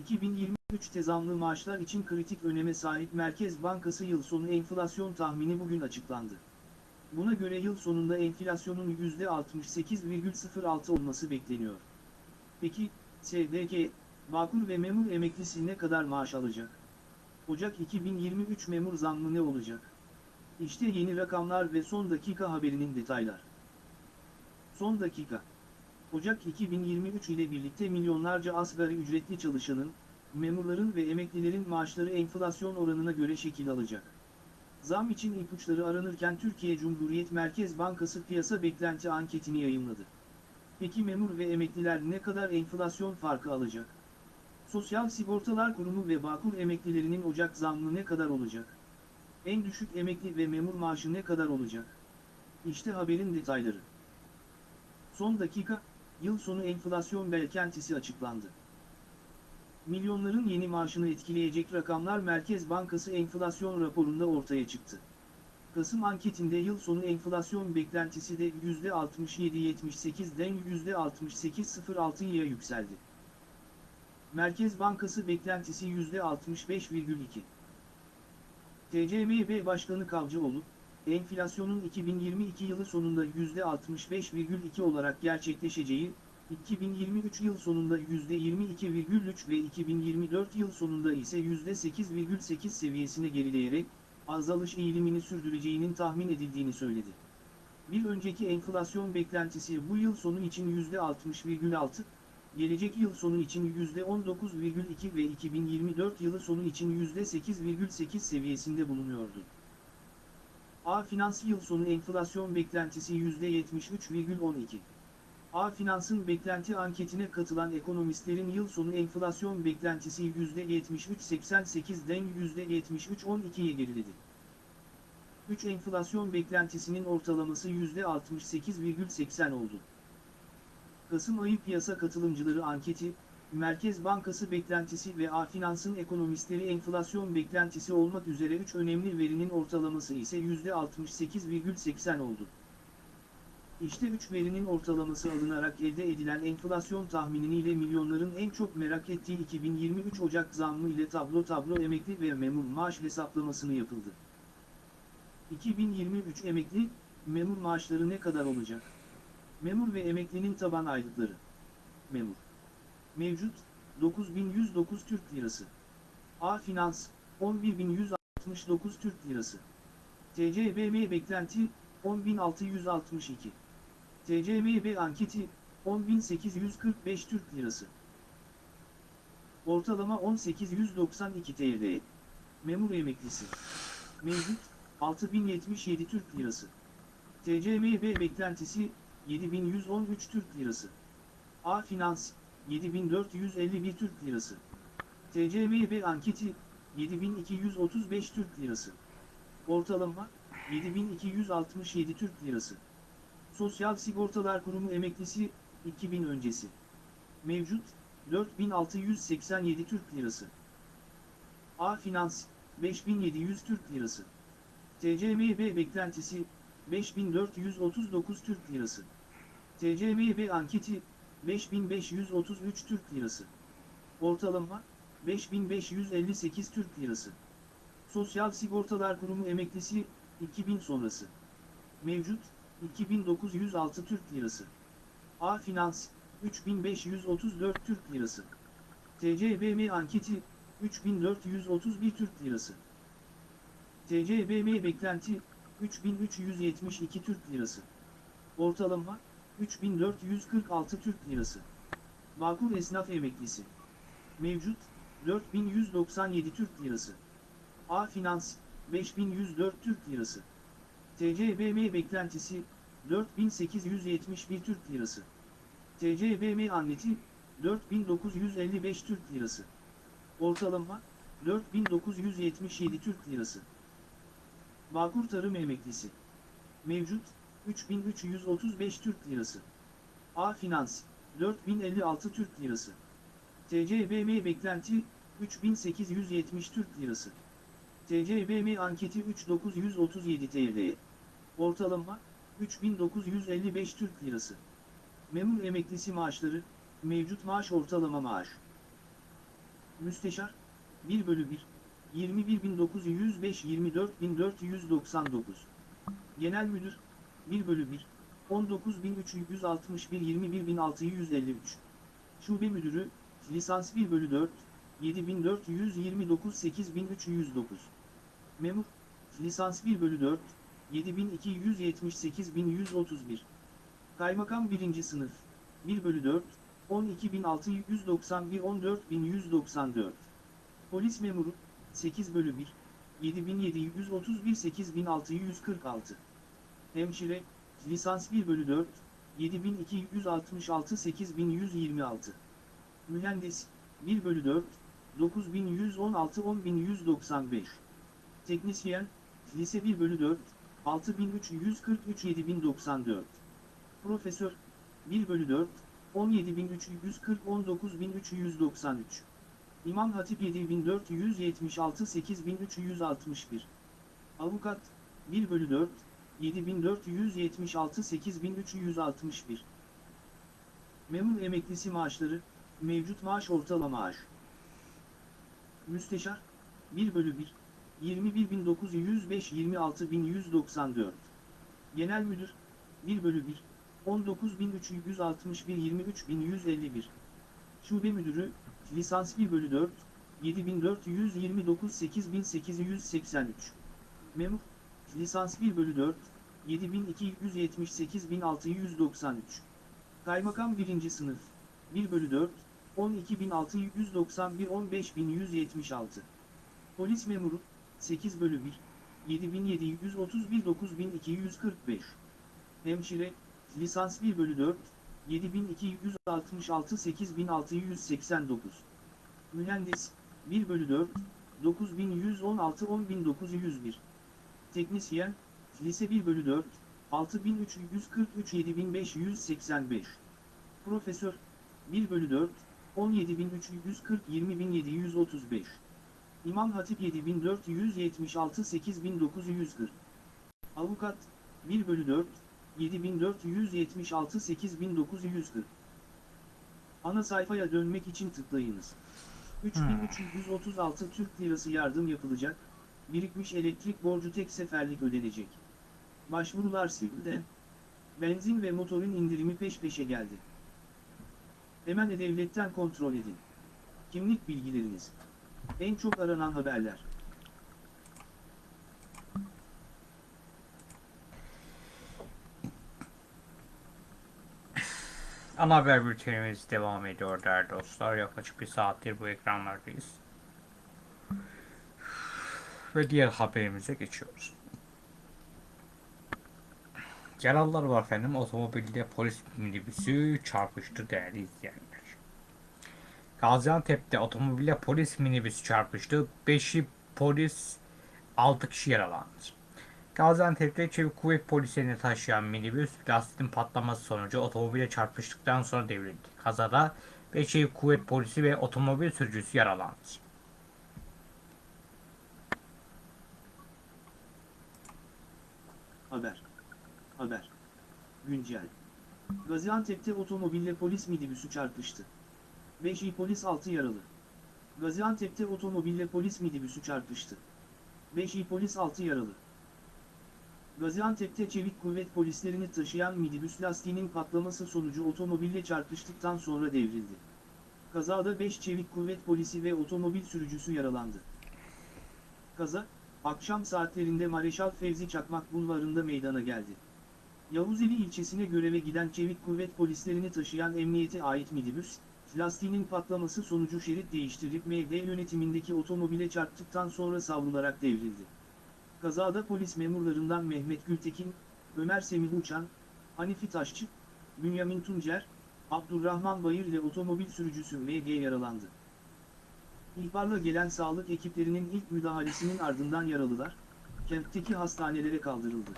2023'te zamlı maaşlar için kritik öneme sahip Merkez Bankası yıl sonu enflasyon tahmini bugün açıklandı. Buna göre yıl sonunda enflasyonun %68,06 olması bekleniyor. Peki, SGK, Bağkur ve memur emeklisi ne kadar maaş alacak? Ocak 2023 memur zammı ne olacak? İşte yeni rakamlar ve son dakika haberinin detaylar. Son dakika. Ocak 2023 ile birlikte milyonlarca asgari ücretli çalışanın, memurların ve emeklilerin maaşları enflasyon oranına göre şekil alacak. Zam için ipuçları aranırken Türkiye Cumhuriyet Merkez Bankası piyasa beklenti anketini yayımladı. Peki memur ve emekliler ne kadar enflasyon farkı alacak? Sosyal Sigortalar Kurumu ve Bağkur emeklilerinin Ocak zammı ne kadar olacak? En düşük emekli ve memur maaşı ne kadar olacak? İşte haberin detayları. Son dakika, yıl sonu enflasyon beklentisi açıklandı. Milyonların yeni maaşını etkileyecek rakamlar Merkez Bankası enflasyon raporunda ortaya çıktı. Kasım anketinde yıl sonu enflasyon beklentisi de %67.78'den %68.06'ya yükseldi. Merkez Bankası beklentisi %65,2. TCMB Başkanı Kavcıoğlu, enflasyonun 2022 yılı sonunda %65,2 olarak gerçekleşeceği, 2023 yıl sonunda %22,3 ve 2024 yıl sonunda ise %8,8 seviyesine gerileyerek, azalış eğilimini sürdüreceğinin tahmin edildiğini söyledi. Bir önceki enflasyon beklentisi bu yıl sonu için %60,6, gelecek yıl sonu için %19,2 ve 2024 yılı sonu için %8,8 seviyesinde bulunuyordu. A Finans yıl sonu enflasyon beklentisi %73,12. A Finans'ın beklenti anketine katılan ekonomistlerin yıl sonu enflasyon beklentisi %73,88'den %73,12'ye geriledi. 3 enflasyon beklentisinin ortalaması %68,80 oldu. Kasım ayı piyasa katılımcıları anketi, Merkez Bankası beklentisi ve A Finans'ın ekonomistleri enflasyon beklentisi olmak üzere 3 önemli verinin ortalaması ise %68,80 oldu. İşte 3 verinin ortalaması alınarak elde edilen enflasyon tahmininiyle milyonların en çok merak ettiği 2023 Ocak zammı ile tablo tablo emekli ve memur maaş hesaplamasını yapıldı. 2023 emekli, memur maaşları ne kadar olacak? Memur ve emeklinin taban aylıkları. Memur. Mevcut, 9109 Türk Lirası. A Finans, 11169 Türk Lirası. TCBM beklenti, 10662. TCMB anketi, 10845 Türk Lirası. Ortalama 1892 TL. Memur emeklisi. Mevcut, 6077 Türk Lirası. TCMB beklentisi, 7113 Türk Lirası. A Finans, 7451 Türk Lirası. TCMB anketi 7235 Türk Lirası. Ortalama 7267 Türk Lirası. Sosyal Sigortalar Kurumu emeklisi 2000 öncesi. Mevcut 4687 Türk Lirası. A Finans 5700 Türk Lirası. TCMB beklentisi 5439 Türk Lirası. TCMB anketi 5533 Türk Lirası. Ortalama 5558 Türk Lirası. Sosyal Sigortalar Kurumu emeklisi 2000 sonrası. Mevcut 2906 Türk Lirası. A Finans 3534 Türk Lirası. TCBM anketi 3431 Türk Lirası. TCBM beklenti 3372 Türk Lirası. Ortalama 3446 Türk Lirası. Bağkur Esnaf Emeklisi. Mevcut 4197 Türk Lirası. A Finans 5104 Türk Lirası. TCBM beklentisi 4871 Türk Lirası. TCBM anneti 4955 Türk Lirası. Ortalama 4977 Türk Lirası. Bağkur Tarım Emeklisi. Mevcut 3335 Türk Lirası. A Finans 4056 Türk Lirası. TCBM beklenti 3870 Türk Lirası. TCBM anketi 3937 TL. Ortalama 3955 Türk Lirası. Memur emeklisi maaşları, mevcut maaş ortalama maaş. Müsteşar, 1 bölü 1, 21.905 24.499. Genel Müdür, 1 bölü 1, 19.361 21.653. Şube Müdürü, Lisans 1 bölü 4, 7429 8309. Memur, Lisans 1 bölü 4, 7278 1131. Kaymakam 1. Sınıf, 1 bölü 4, 12691 14194. Polis Memuru, 8 bölü 1, 7731 8646. Hemşire, Lisans 1 bölü 4, 7266 8126. Mühendis, 1 bölü 4, 9116 10195. Teknisyen, Lise 1 bölü 4, 6343 7094. Profesör, 1 bölü 4, 17340 19393. İmam Hatip 7476 8361. Avukat, 1 bölü 4, 7476 8361. Memur emeklisi maaşları, mevcut maaş ortalama maaş. Müsteşar, 1 bölü 1, 21905 26194. Genel Müdür, 1 bölü 1, 19361 23151. Şube Müdürü, Lisans 1 bölü 4, 7429 8883. Memur, Lisans 1 bölü 4, 7278 1693. Kaymakam 1. Sınıf, 1 bölü 4, 12691 15176. Polis Memuru, 8 bölü 1, 7731 9245. Hemşire, Lisans 1 bölü 4, 7266 8689. Mühendis, 1 bölü 4, 9116 10901. Teknisyen, Lise 1 bölü 4, 6343 7585. Profesör, 1 bölü 4, 17340 20735. İmam Hatip 7476 8940. Avukat, 1 bölü 4, 7476 8940. Ana sayfaya dönmek için tıklayınız. 3336 Türk Lirası yardım yapılacak, birikmiş elektrik borcu tek seferlik ödenecek. Başvurular sildi. Benzin ve motorun indirimi peş peşe geldi. Hemen E-Devlet'ten kontrol edin. Kimlik bilgileriniz. En çok aranan haberler. Ana haber bültenimiz devam ediyor değerli dostlar. Yaklaşık bir saattir bu ekranlardayız. Ve diğer haberimize geçiyoruz. Yaralılar var efendim. Otomobilde polis minibüsü çarpıştı değerli izleyenler. Gaziantep'te otomobille polis minibüsü çarpıştı. 5'i polis 6 kişi yaralandı. Gaziantep'te çevik kuvvet polislerini taşıyan minibüs lastiğin patlaması sonucu otomobile çarpıştıktan sonra devrildi. Kazada 5 çevik kuvvet polisi ve otomobil sürücüsü yaralandı. Haber. Haber. Güncel. Gaziantep'te otomobille polis minibüsü çarpıştı. 5 iyi polis 6 yaralı. Gaziantep'te otomobille polis minibüsü çarpıştı. 5 iyi polis 6 yaralı. Gaziantep'te çevik kuvvet polislerini taşıyan minibüs lastiğinin patlaması sonucu otomobille çarpıştıktan sonra devrildi. Kazada 5 çevik kuvvet polisi ve otomobil sürücüsü yaralandı. Kaza, akşam saatlerinde Mareşal Fevzi Çakmak Bulvarı'nda meydana geldi. Yavuzeli ilçesine göreve giden çevik kuvvet polislerini taşıyan emniyete ait minibüs, lastiğinin patlaması sonucu şerit değiştirip MD yönetimindeki otomobile çarptıktan sonra savrularak devrildi. Kazada polis memurlarından Mehmet Gültekin, Ömer Semih Uçan, Hanifi Taşçı, Bünyamin Tuncer, Abdurrahman Bayır ile otomobil sürücüsü MG yaralandı. İhbarla gelen sağlık ekiplerinin ilk müdahalesinin ardından yaralılar, kentteki hastanelere kaldırıldı.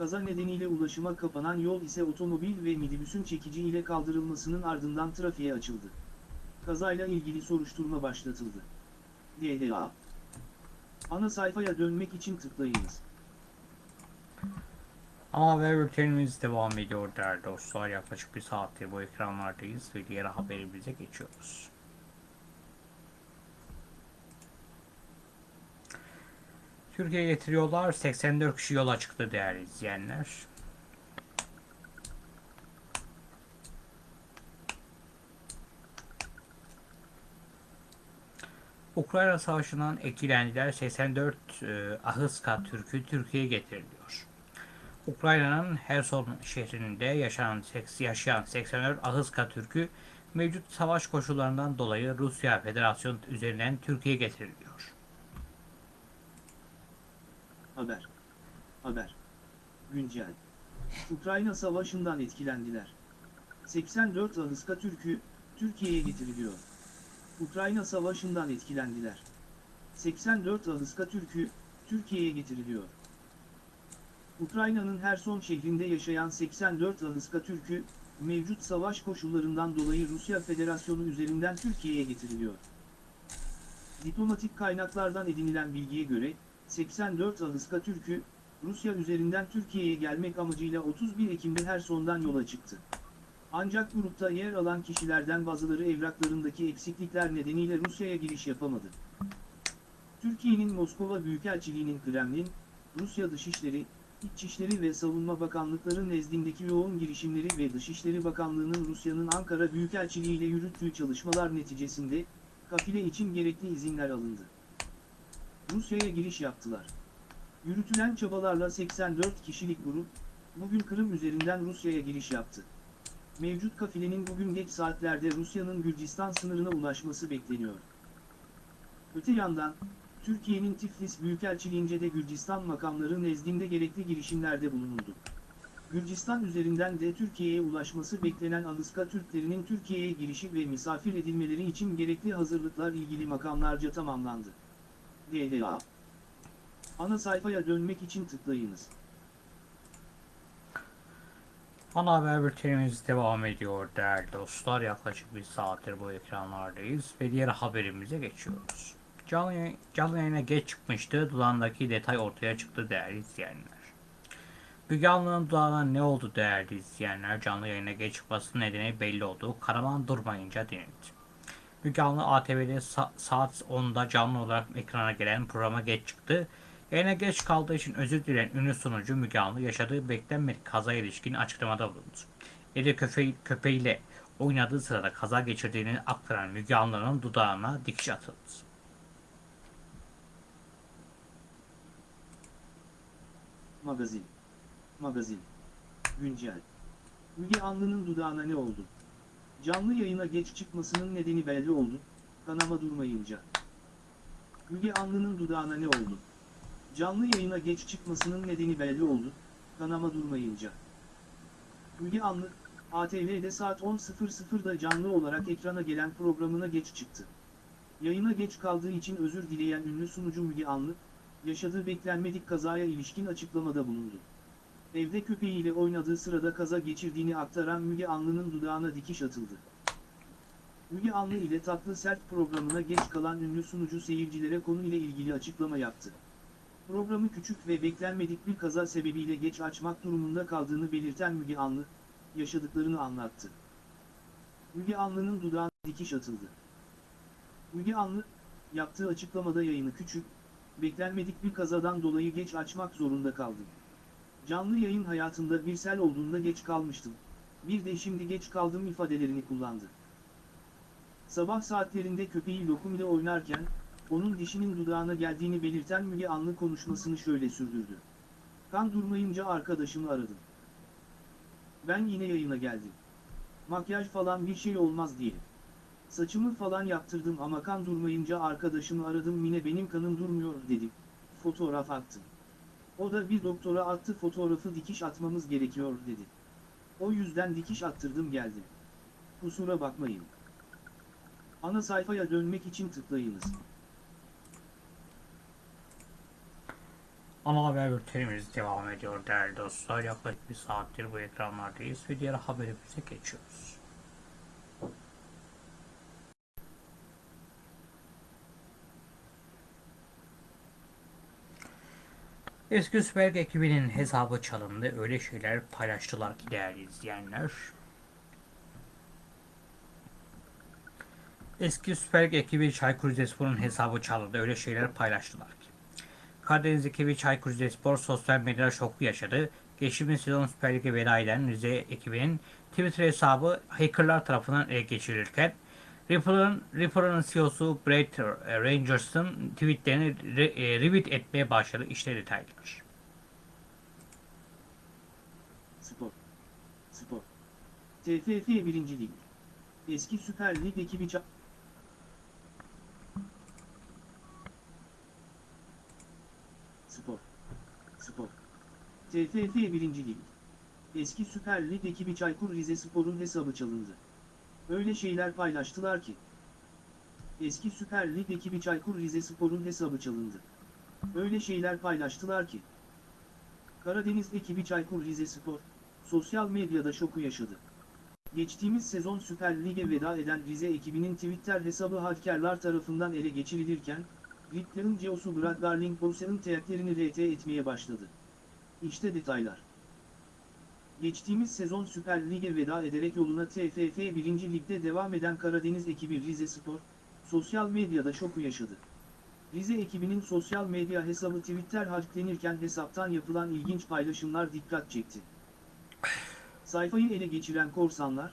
Kaza nedeniyle ulaşıma kapanan yol ise otomobil ve minibüsün çekici ile kaldırılmasının ardından trafiğe açıldı. Kazayla ilgili soruşturma başlatıldı. DHA Ana sayfaya dönmek için tıklayınız. Ama haber bültenimiz devam ediyor değerli dostlar. Yaklaşık bir saattir bu ekranlardayız ve diğer haberimize geçiyoruz. Türkiye'ye getiriyorlar. 84 kişi yola çıktı değerli izleyenler. Ukrayna Savaşı'ndan etkilendiler. 84 e, Ahıska Türk'ü Türkiye'ye getiriliyor. Ukrayna'nın Herson şehrinde yaşayan, yaşayan 84 Ahıska Türk'ü mevcut savaş koşullarından dolayı Rusya Federasyonu üzerinden Türkiye'ye getiriliyor. Haber. Haber. Güncel. Ukrayna Savaşı'ndan etkilendiler. 84 Ahıska Türk'ü, Türkiye'ye getiriliyor. Ukrayna Savaşı'ndan etkilendiler. 84 Ahıska Türk'ü, Türkiye'ye getiriliyor. Ukrayna'nın Herson şehrinde yaşayan 84 Ahıska Türk'ü, mevcut savaş koşullarından dolayı Rusya Federasyonu üzerinden Türkiye'ye getiriliyor. Diplomatik kaynaklardan edinilen bilgiye göre, 84 Ağustos Türk'ü, Rusya üzerinden Türkiye'ye gelmek amacıyla 31 Ekim'de Herson'dan yola çıktı. Ancak grupta yer alan kişilerden bazıları evraklarındaki eksiklikler nedeniyle Rusya'ya giriş yapamadı. Türkiye'nin Moskova Büyükelçiliği'nin Kremlin, Rusya Dışişleri, İçişleri ve Savunma Bakanlıkları nezdindeki yoğun girişimleri ve Dışişleri Bakanlığı'nın Rusya'nın Ankara Büyükelçiliği ile yürüttüğü çalışmalar neticesinde, kafile için gerekli izinler alındı. Rusya'ya giriş yaptılar. Yürütülen çabalarla 84 kişilik grup, bugün Kırım üzerinden Rusya'ya giriş yaptı. Mevcut kafilenin bugün geç saatlerde Rusya'nın Gürcistan sınırına ulaşması bekleniyor. Öte yandan, Türkiye'nin Tiflis Büyükelçiliğince de Gürcistan makamları nezdinde gerekli girişimlerde bulunuldu. Gürcistan üzerinden de Türkiye'ye ulaşması beklenen Alıska Türklerinin Türkiye'ye girişi ve misafir edilmeleri için gerekli hazırlıklar ilgili makamlarca tamamlandı. DLA. Ana sayfaya dönmek için tıklayınız. Ana haber bültenimiz devam ediyor değerli dostlar. Yaklaşık bir saattir bu ekranlardayız ve diğer haberimize geçiyoruz. Canlı, yayın- canlı yayına geç çıkmıştı. Dudağındaki detay ortaya çıktı değerli izleyenler. Müge Anlı'nın dudağına ne oldu değerli izleyenler? Canlı yayına geç çıkması nedeni belli oldu. Karaman durmayınca denildi. Müge ATV'de sa- saat 10'da canlı olarak ekrana gelen programa geç çıktı. Yayına geç kaldığı için özür dileyen ünlü sunucu Müge Anlı yaşadığı beklenmedik kaza ilişkin açıklamada bulundu. Eli köpeği, köpeğiyle oynadığı sırada kaza geçirdiğini aktaran Müge Anlı'nın dudağına dikiş atıldı. Magazin. Magazin. Güncel. Müge Anlı'nın dudağına ne oldu? Canlı yayına geç çıkmasının nedeni belli oldu, kanama durmayınca. Müge Anlı'nın dudağına ne oldu? Canlı yayına geç çıkmasının nedeni belli oldu, kanama durmayınca. Müge Anlı, ATV'de saat 10.00'da canlı olarak ekrana gelen programına geç çıktı. Yayına geç kaldığı için özür dileyen ünlü sunucu Müge Anlı, yaşadığı beklenmedik kazaya ilişkin açıklamada bulundu. Evde köpeğiyle oynadığı sırada kaza geçirdiğini aktaran Müge Anlı'nın dudağına dikiş atıldı. Müge Anlı ile Tatlı Sert programına geç kalan ünlü sunucu seyircilere konu ile ilgili açıklama yaptı. Programı küçük ve beklenmedik bir kaza sebebiyle geç açmak durumunda kaldığını belirten Müge Anlı, yaşadıklarını anlattı. Müge Anlı'nın dudağına dikiş atıldı. Müge Anlı, yaptığı açıklamada yayını küçük, beklenmedik bir kazadan dolayı geç açmak zorunda kaldım. Canlı yayın hayatımda bir sel olduğunda geç kalmıştım. Bir de şimdi geç kaldım ifadelerini kullandı. Sabah saatlerinde köpeği Lokum ile oynarken, onun dişinin dudağına geldiğini belirten Müge Anlı konuşmasını şöyle sürdürdü. Kan durmayınca arkadaşımı aradım. Ben yine yayına geldim. Makyaj falan bir şey olmaz diye. Saçımı falan yaptırdım ama kan durmayınca arkadaşımı aradım Mine benim kanım durmuyor dedim. Fotoğraf attım. O da bir doktora attı fotoğrafı dikiş atmamız gerekiyor dedi. O yüzden dikiş attırdım geldim. Kusura bakmayın. Ana sayfaya dönmek için tıklayınız. Ana haber bültenimiz devam ediyor değerli dostlar. Yaklaşık bir saattir bu ekranlardayız ve diğer haberimize geçiyoruz. Eski Süper ekibinin hesabı çalındı. Öyle şeyler paylaştılar ki değerli izleyenler. Eski Süper Lig ekibi Çaykur Rizespor'un hesabı çalındı. Öyle şeyler paylaştılar ki. Karadeniz ekibi Çaykur Rizespor sosyal medyada şoku yaşadı. Geçtiğimiz sezon Süper Lig'e veda eden Rize ekibinin Twitter hesabı hackerlar tarafından ele geçirilirken Ripple'ın Ripple'ın CEO'su Brett Rangers'ın tweetlerini re, e, retweet etmeye başladı. İşte detaylar. Spor. Spor. TFF 1. Lig. Eski Süper Lig ekibi Spor. Spor. TFF 1. Lig. Eski Süper Lig ekibi Çaykur Rizespor'un hesabı çalındı. Öyle şeyler paylaştılar ki. Eski Süper Lig ekibi Çaykur Rizespor'un hesabı çalındı. Öyle şeyler paylaştılar ki. Karadeniz ekibi Çaykur Rizespor, sosyal medyada şoku yaşadı. Geçtiğimiz sezon Süper Lig'e veda eden Rize ekibinin Twitter hesabı hakerler tarafından ele geçirilirken, Rickler'ın CEO'su Brad Garling Bose'nin teyaklerini RT etmeye başladı. İşte detaylar. Geçtiğimiz sezon Süper Lig'e veda ederek yoluna TFF 1. Lig'de devam eden Karadeniz ekibi Rizespor, sosyal medyada şoku yaşadı. Rize ekibinin sosyal medya hesabı Twitter hacklenirken hesaptan yapılan ilginç paylaşımlar dikkat çekti. Sayfayı ele geçiren korsanlar,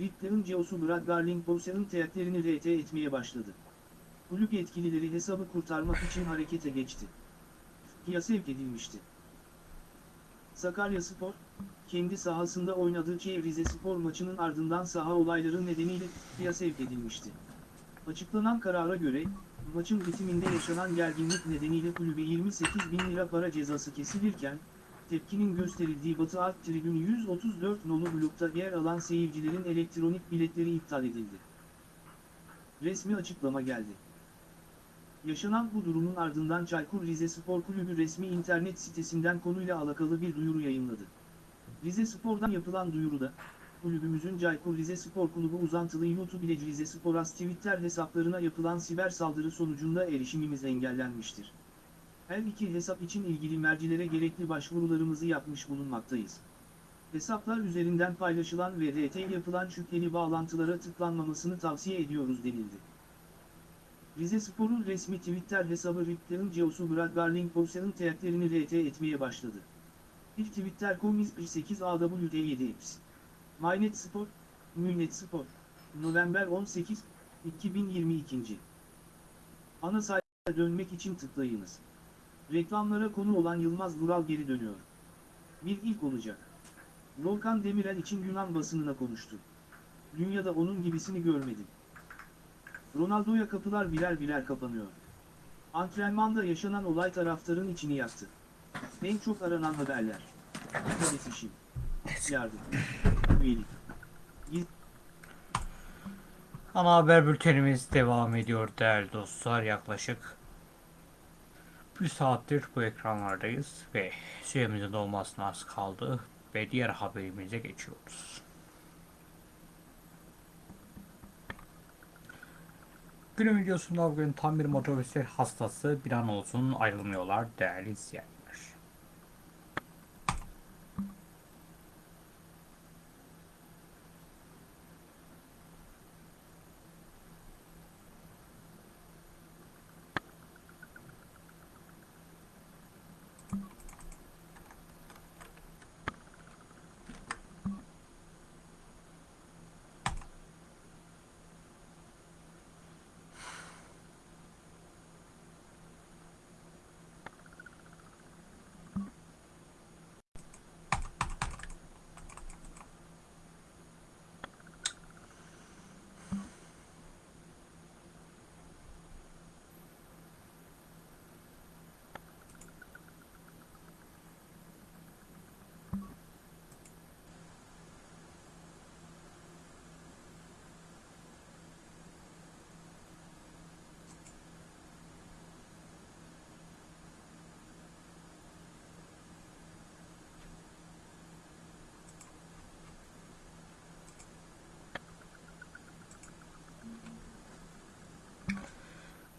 Rickler'ın CEO'su Brad Garling Bose'nin teyaklerini RT etmeye başladı. Kulüp yetkilileri hesabı kurtarmak için harekete geçti. FİA sevk edilmişti. Sakaryaspor, kendi sahasında oynadığı Çevre Rizespor maçının ardından saha olayları nedeniyle FİA sevk edilmişti. Açıklanan karara göre, maçın bitiminde yaşanan gerginlik nedeniyle kulübe 28 bin lira para cezası kesilirken, tepkinin gösterildiği Batı Alt Tribün 134 nolu blokta yer alan seyircilerin elektronik biletleri iptal edildi. Resmi açıklama geldi. Yaşanan bu durumun ardından Çaykur Rizespor Kulübü resmi internet sitesinden konuyla alakalı bir duyuru yayınladı. Rizespor'dan yapılan duyuruda, kulübümüzün Çaykur Rizespor Kulübü uzantılı YouTube ile Rizespor As Twitter hesaplarına yapılan siber saldırı sonucunda erişimimiz engellenmiştir. Her iki hesap için ilgili mercilere gerekli başvurularımızı yapmış bulunmaktayız. Hesaplar üzerinden paylaşılan ve RT yapılan şüpheli bağlantılara tıklanmamasını tavsiye ediyoruz denildi. Rizespor'un resmi Twitter hesabı Ripler'ın CEO'su Brad Garling Bose'nin teyaklerini RT etmeye başladı. Bir Twitter.com 8 AWD7 Eps. Mynet Spor, Münet Spor, November 18, 2022. Ana sayfaya dönmek için tıklayınız. Reklamlara konu olan Yılmaz Vural geri dönüyor. Bir ilk olacak. Volkan Demirel için Yunan basınına konuştu. Dünyada onun gibisini görmedim. Ronaldo'ya kapılar birer birer kapanıyor. Antrenmanda yaşanan olay taraftarın içini yaktı. En çok aranan haberler. Kalesi işim. Yardım. Üyelik. Giz Ana haber bültenimiz devam ediyor değerli dostlar. Yaklaşık bir saattir bu ekranlardayız ve süremizin dolmasına az kaldı ve diğer haberimize geçiyoruz. Günün videosunda bugün tam bir motosiklet hastası bir an olsun ayrılmıyorlar değerli izleyenler.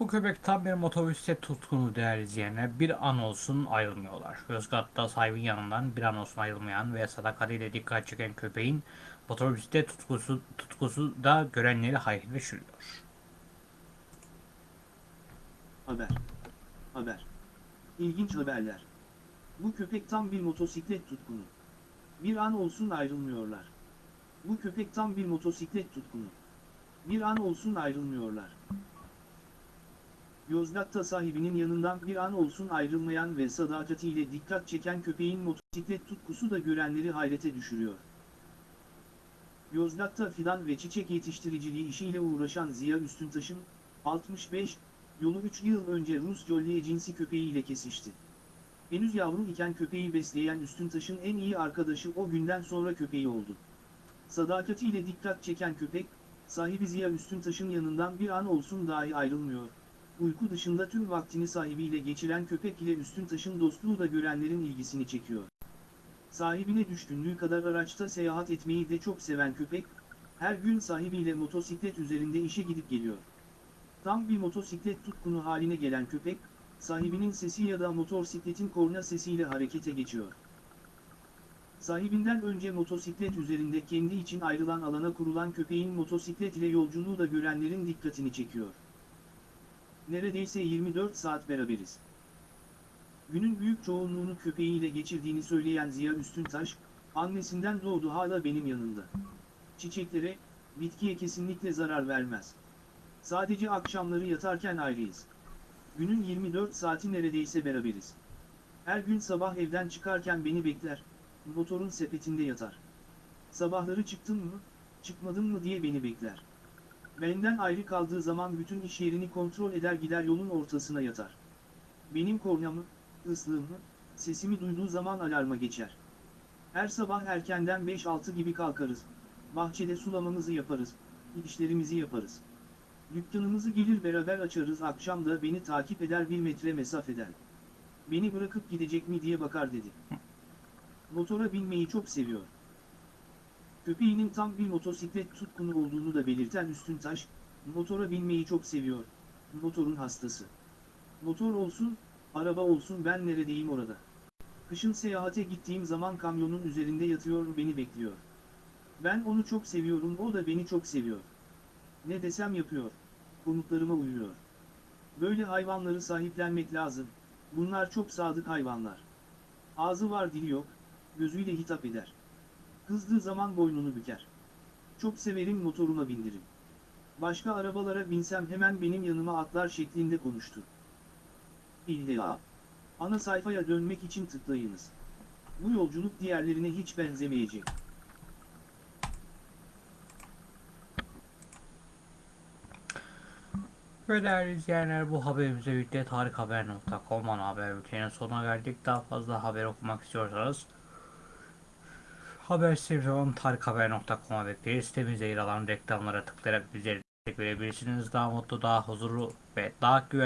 Bu köpek tam bir motosiklet tutkunu değerli izleyenler. Bir an olsun ayrılmıyorlar. Yozgat'ta sahibin yanından bir an olsun ayrılmayan ve sadakatiyle dikkat çeken köpeğin motosiklet tutkusu, tutkusu da görenleri hayret şaşırıyor. Haber. Haber. İlginç haberler. Bu köpek tam bir motosiklet tutkunu. Bir an olsun ayrılmıyorlar. Bu köpek tam bir motosiklet tutkunu. Bir an olsun ayrılmıyorlar. Yozgat'ta sahibinin yanından bir an olsun ayrılmayan ve sadakatiyle dikkat çeken köpeğin motosiklet tutkusu da görenleri hayrete düşürüyor. Yozgat'ta fidan ve çiçek yetiştiriciliği işiyle uğraşan Ziya Üstüntaş'ın, 65, yolu 3 yıl önce Rus Jolliye cinsi köpeğiyle kesişti. Henüz yavru iken köpeği besleyen Üstüntaş'ın en iyi arkadaşı o günden sonra köpeği oldu. Sadakatiyle dikkat çeken köpek, sahibi Ziya Üstüntaş'ın yanından bir an olsun dahi ayrılmıyor. Uyku dışında tüm vaktini sahibiyle geçiren köpek ile Üstüntaş'ın dostluğu da görenlerin ilgisini çekiyor. Sahibine düşkünlüğü kadar araçta seyahat etmeyi de çok seven köpek, her gün sahibiyle motosiklet üzerinde işe gidip geliyor. Tam bir motosiklet tutkunu haline gelen köpek, sahibinin sesi ya da motosikletin korna sesiyle harekete geçiyor. Sahibinden önce motosiklet üzerinde kendi için ayrılan alana kurulan köpeğin motosiklet ile yolculuğu da görenlerin dikkatini çekiyor. Neredeyse 24 saat beraberiz. Günün büyük çoğunluğunu köpeğiyle geçirdiğini söyleyen Ziya Üstüntaş, annesinden doğdu hala benim yanımda. Çiçeklere, bitkiye kesinlikle zarar vermez. Sadece akşamları yatarken ayrıyız. Günün 24 saati neredeyse beraberiz. Her gün sabah evden çıkarken beni bekler, motorun sepetinde yatar. Sabahları çıktın mı, çıkmadın mı diye beni bekler. Benden ayrı kaldığı zaman bütün iş yerini kontrol eder gider yolun ortasına yatar. Benim kornamı, ıslığımı, sesimi duyduğu zaman alarma geçer. Her sabah erkenden 5-6 gibi kalkarız. Bahçede sulamamızı yaparız, işlerimizi yaparız. Dükkanımızı gelir beraber açarız akşam da beni takip eder bir metre mesafeden. Beni bırakıp gidecek mi diye bakar dedi. Motora binmeyi çok seviyor. Köpeğinin tam bir motosiklet tutkunu olduğunu da belirten Üstüntaş, motora binmeyi çok seviyor. Motorun hastası. Motor olsun, araba olsun ben neredeyim orada. Kışın seyahate gittiğim zaman kamyonun üzerinde yatıyor beni bekliyor. Ben onu çok seviyorum o da beni çok seviyor. Ne desem yapıyor. Komutlarıma uyuyor. Böyle hayvanları sahiplenmek lazım. Bunlar çok sadık hayvanlar. Ağzı var dili yok, gözüyle hitap eder. Kızdığı zaman boynunu büker. Çok severim motoruma bindirim. Başka arabalara binsem hemen benim yanıma atlar şeklinde konuştu. İlla. Ana sayfaya dönmek için tıklayınız. Bu yolculuk diğerlerine hiç benzemeyecek. Ve değerli izleyenler bu haberimize birlikte tarikhaber.com ana haber bülteninin sonuna geldik. Daha fazla haber okumak istiyorsanız haber sitemiz olan tarikhaber.com'a bekleriz. Sitemizde yer alan reklamlara tıklayarak bizleri verebilirsiniz. Daha mutlu, daha huzurlu ve daha güvenli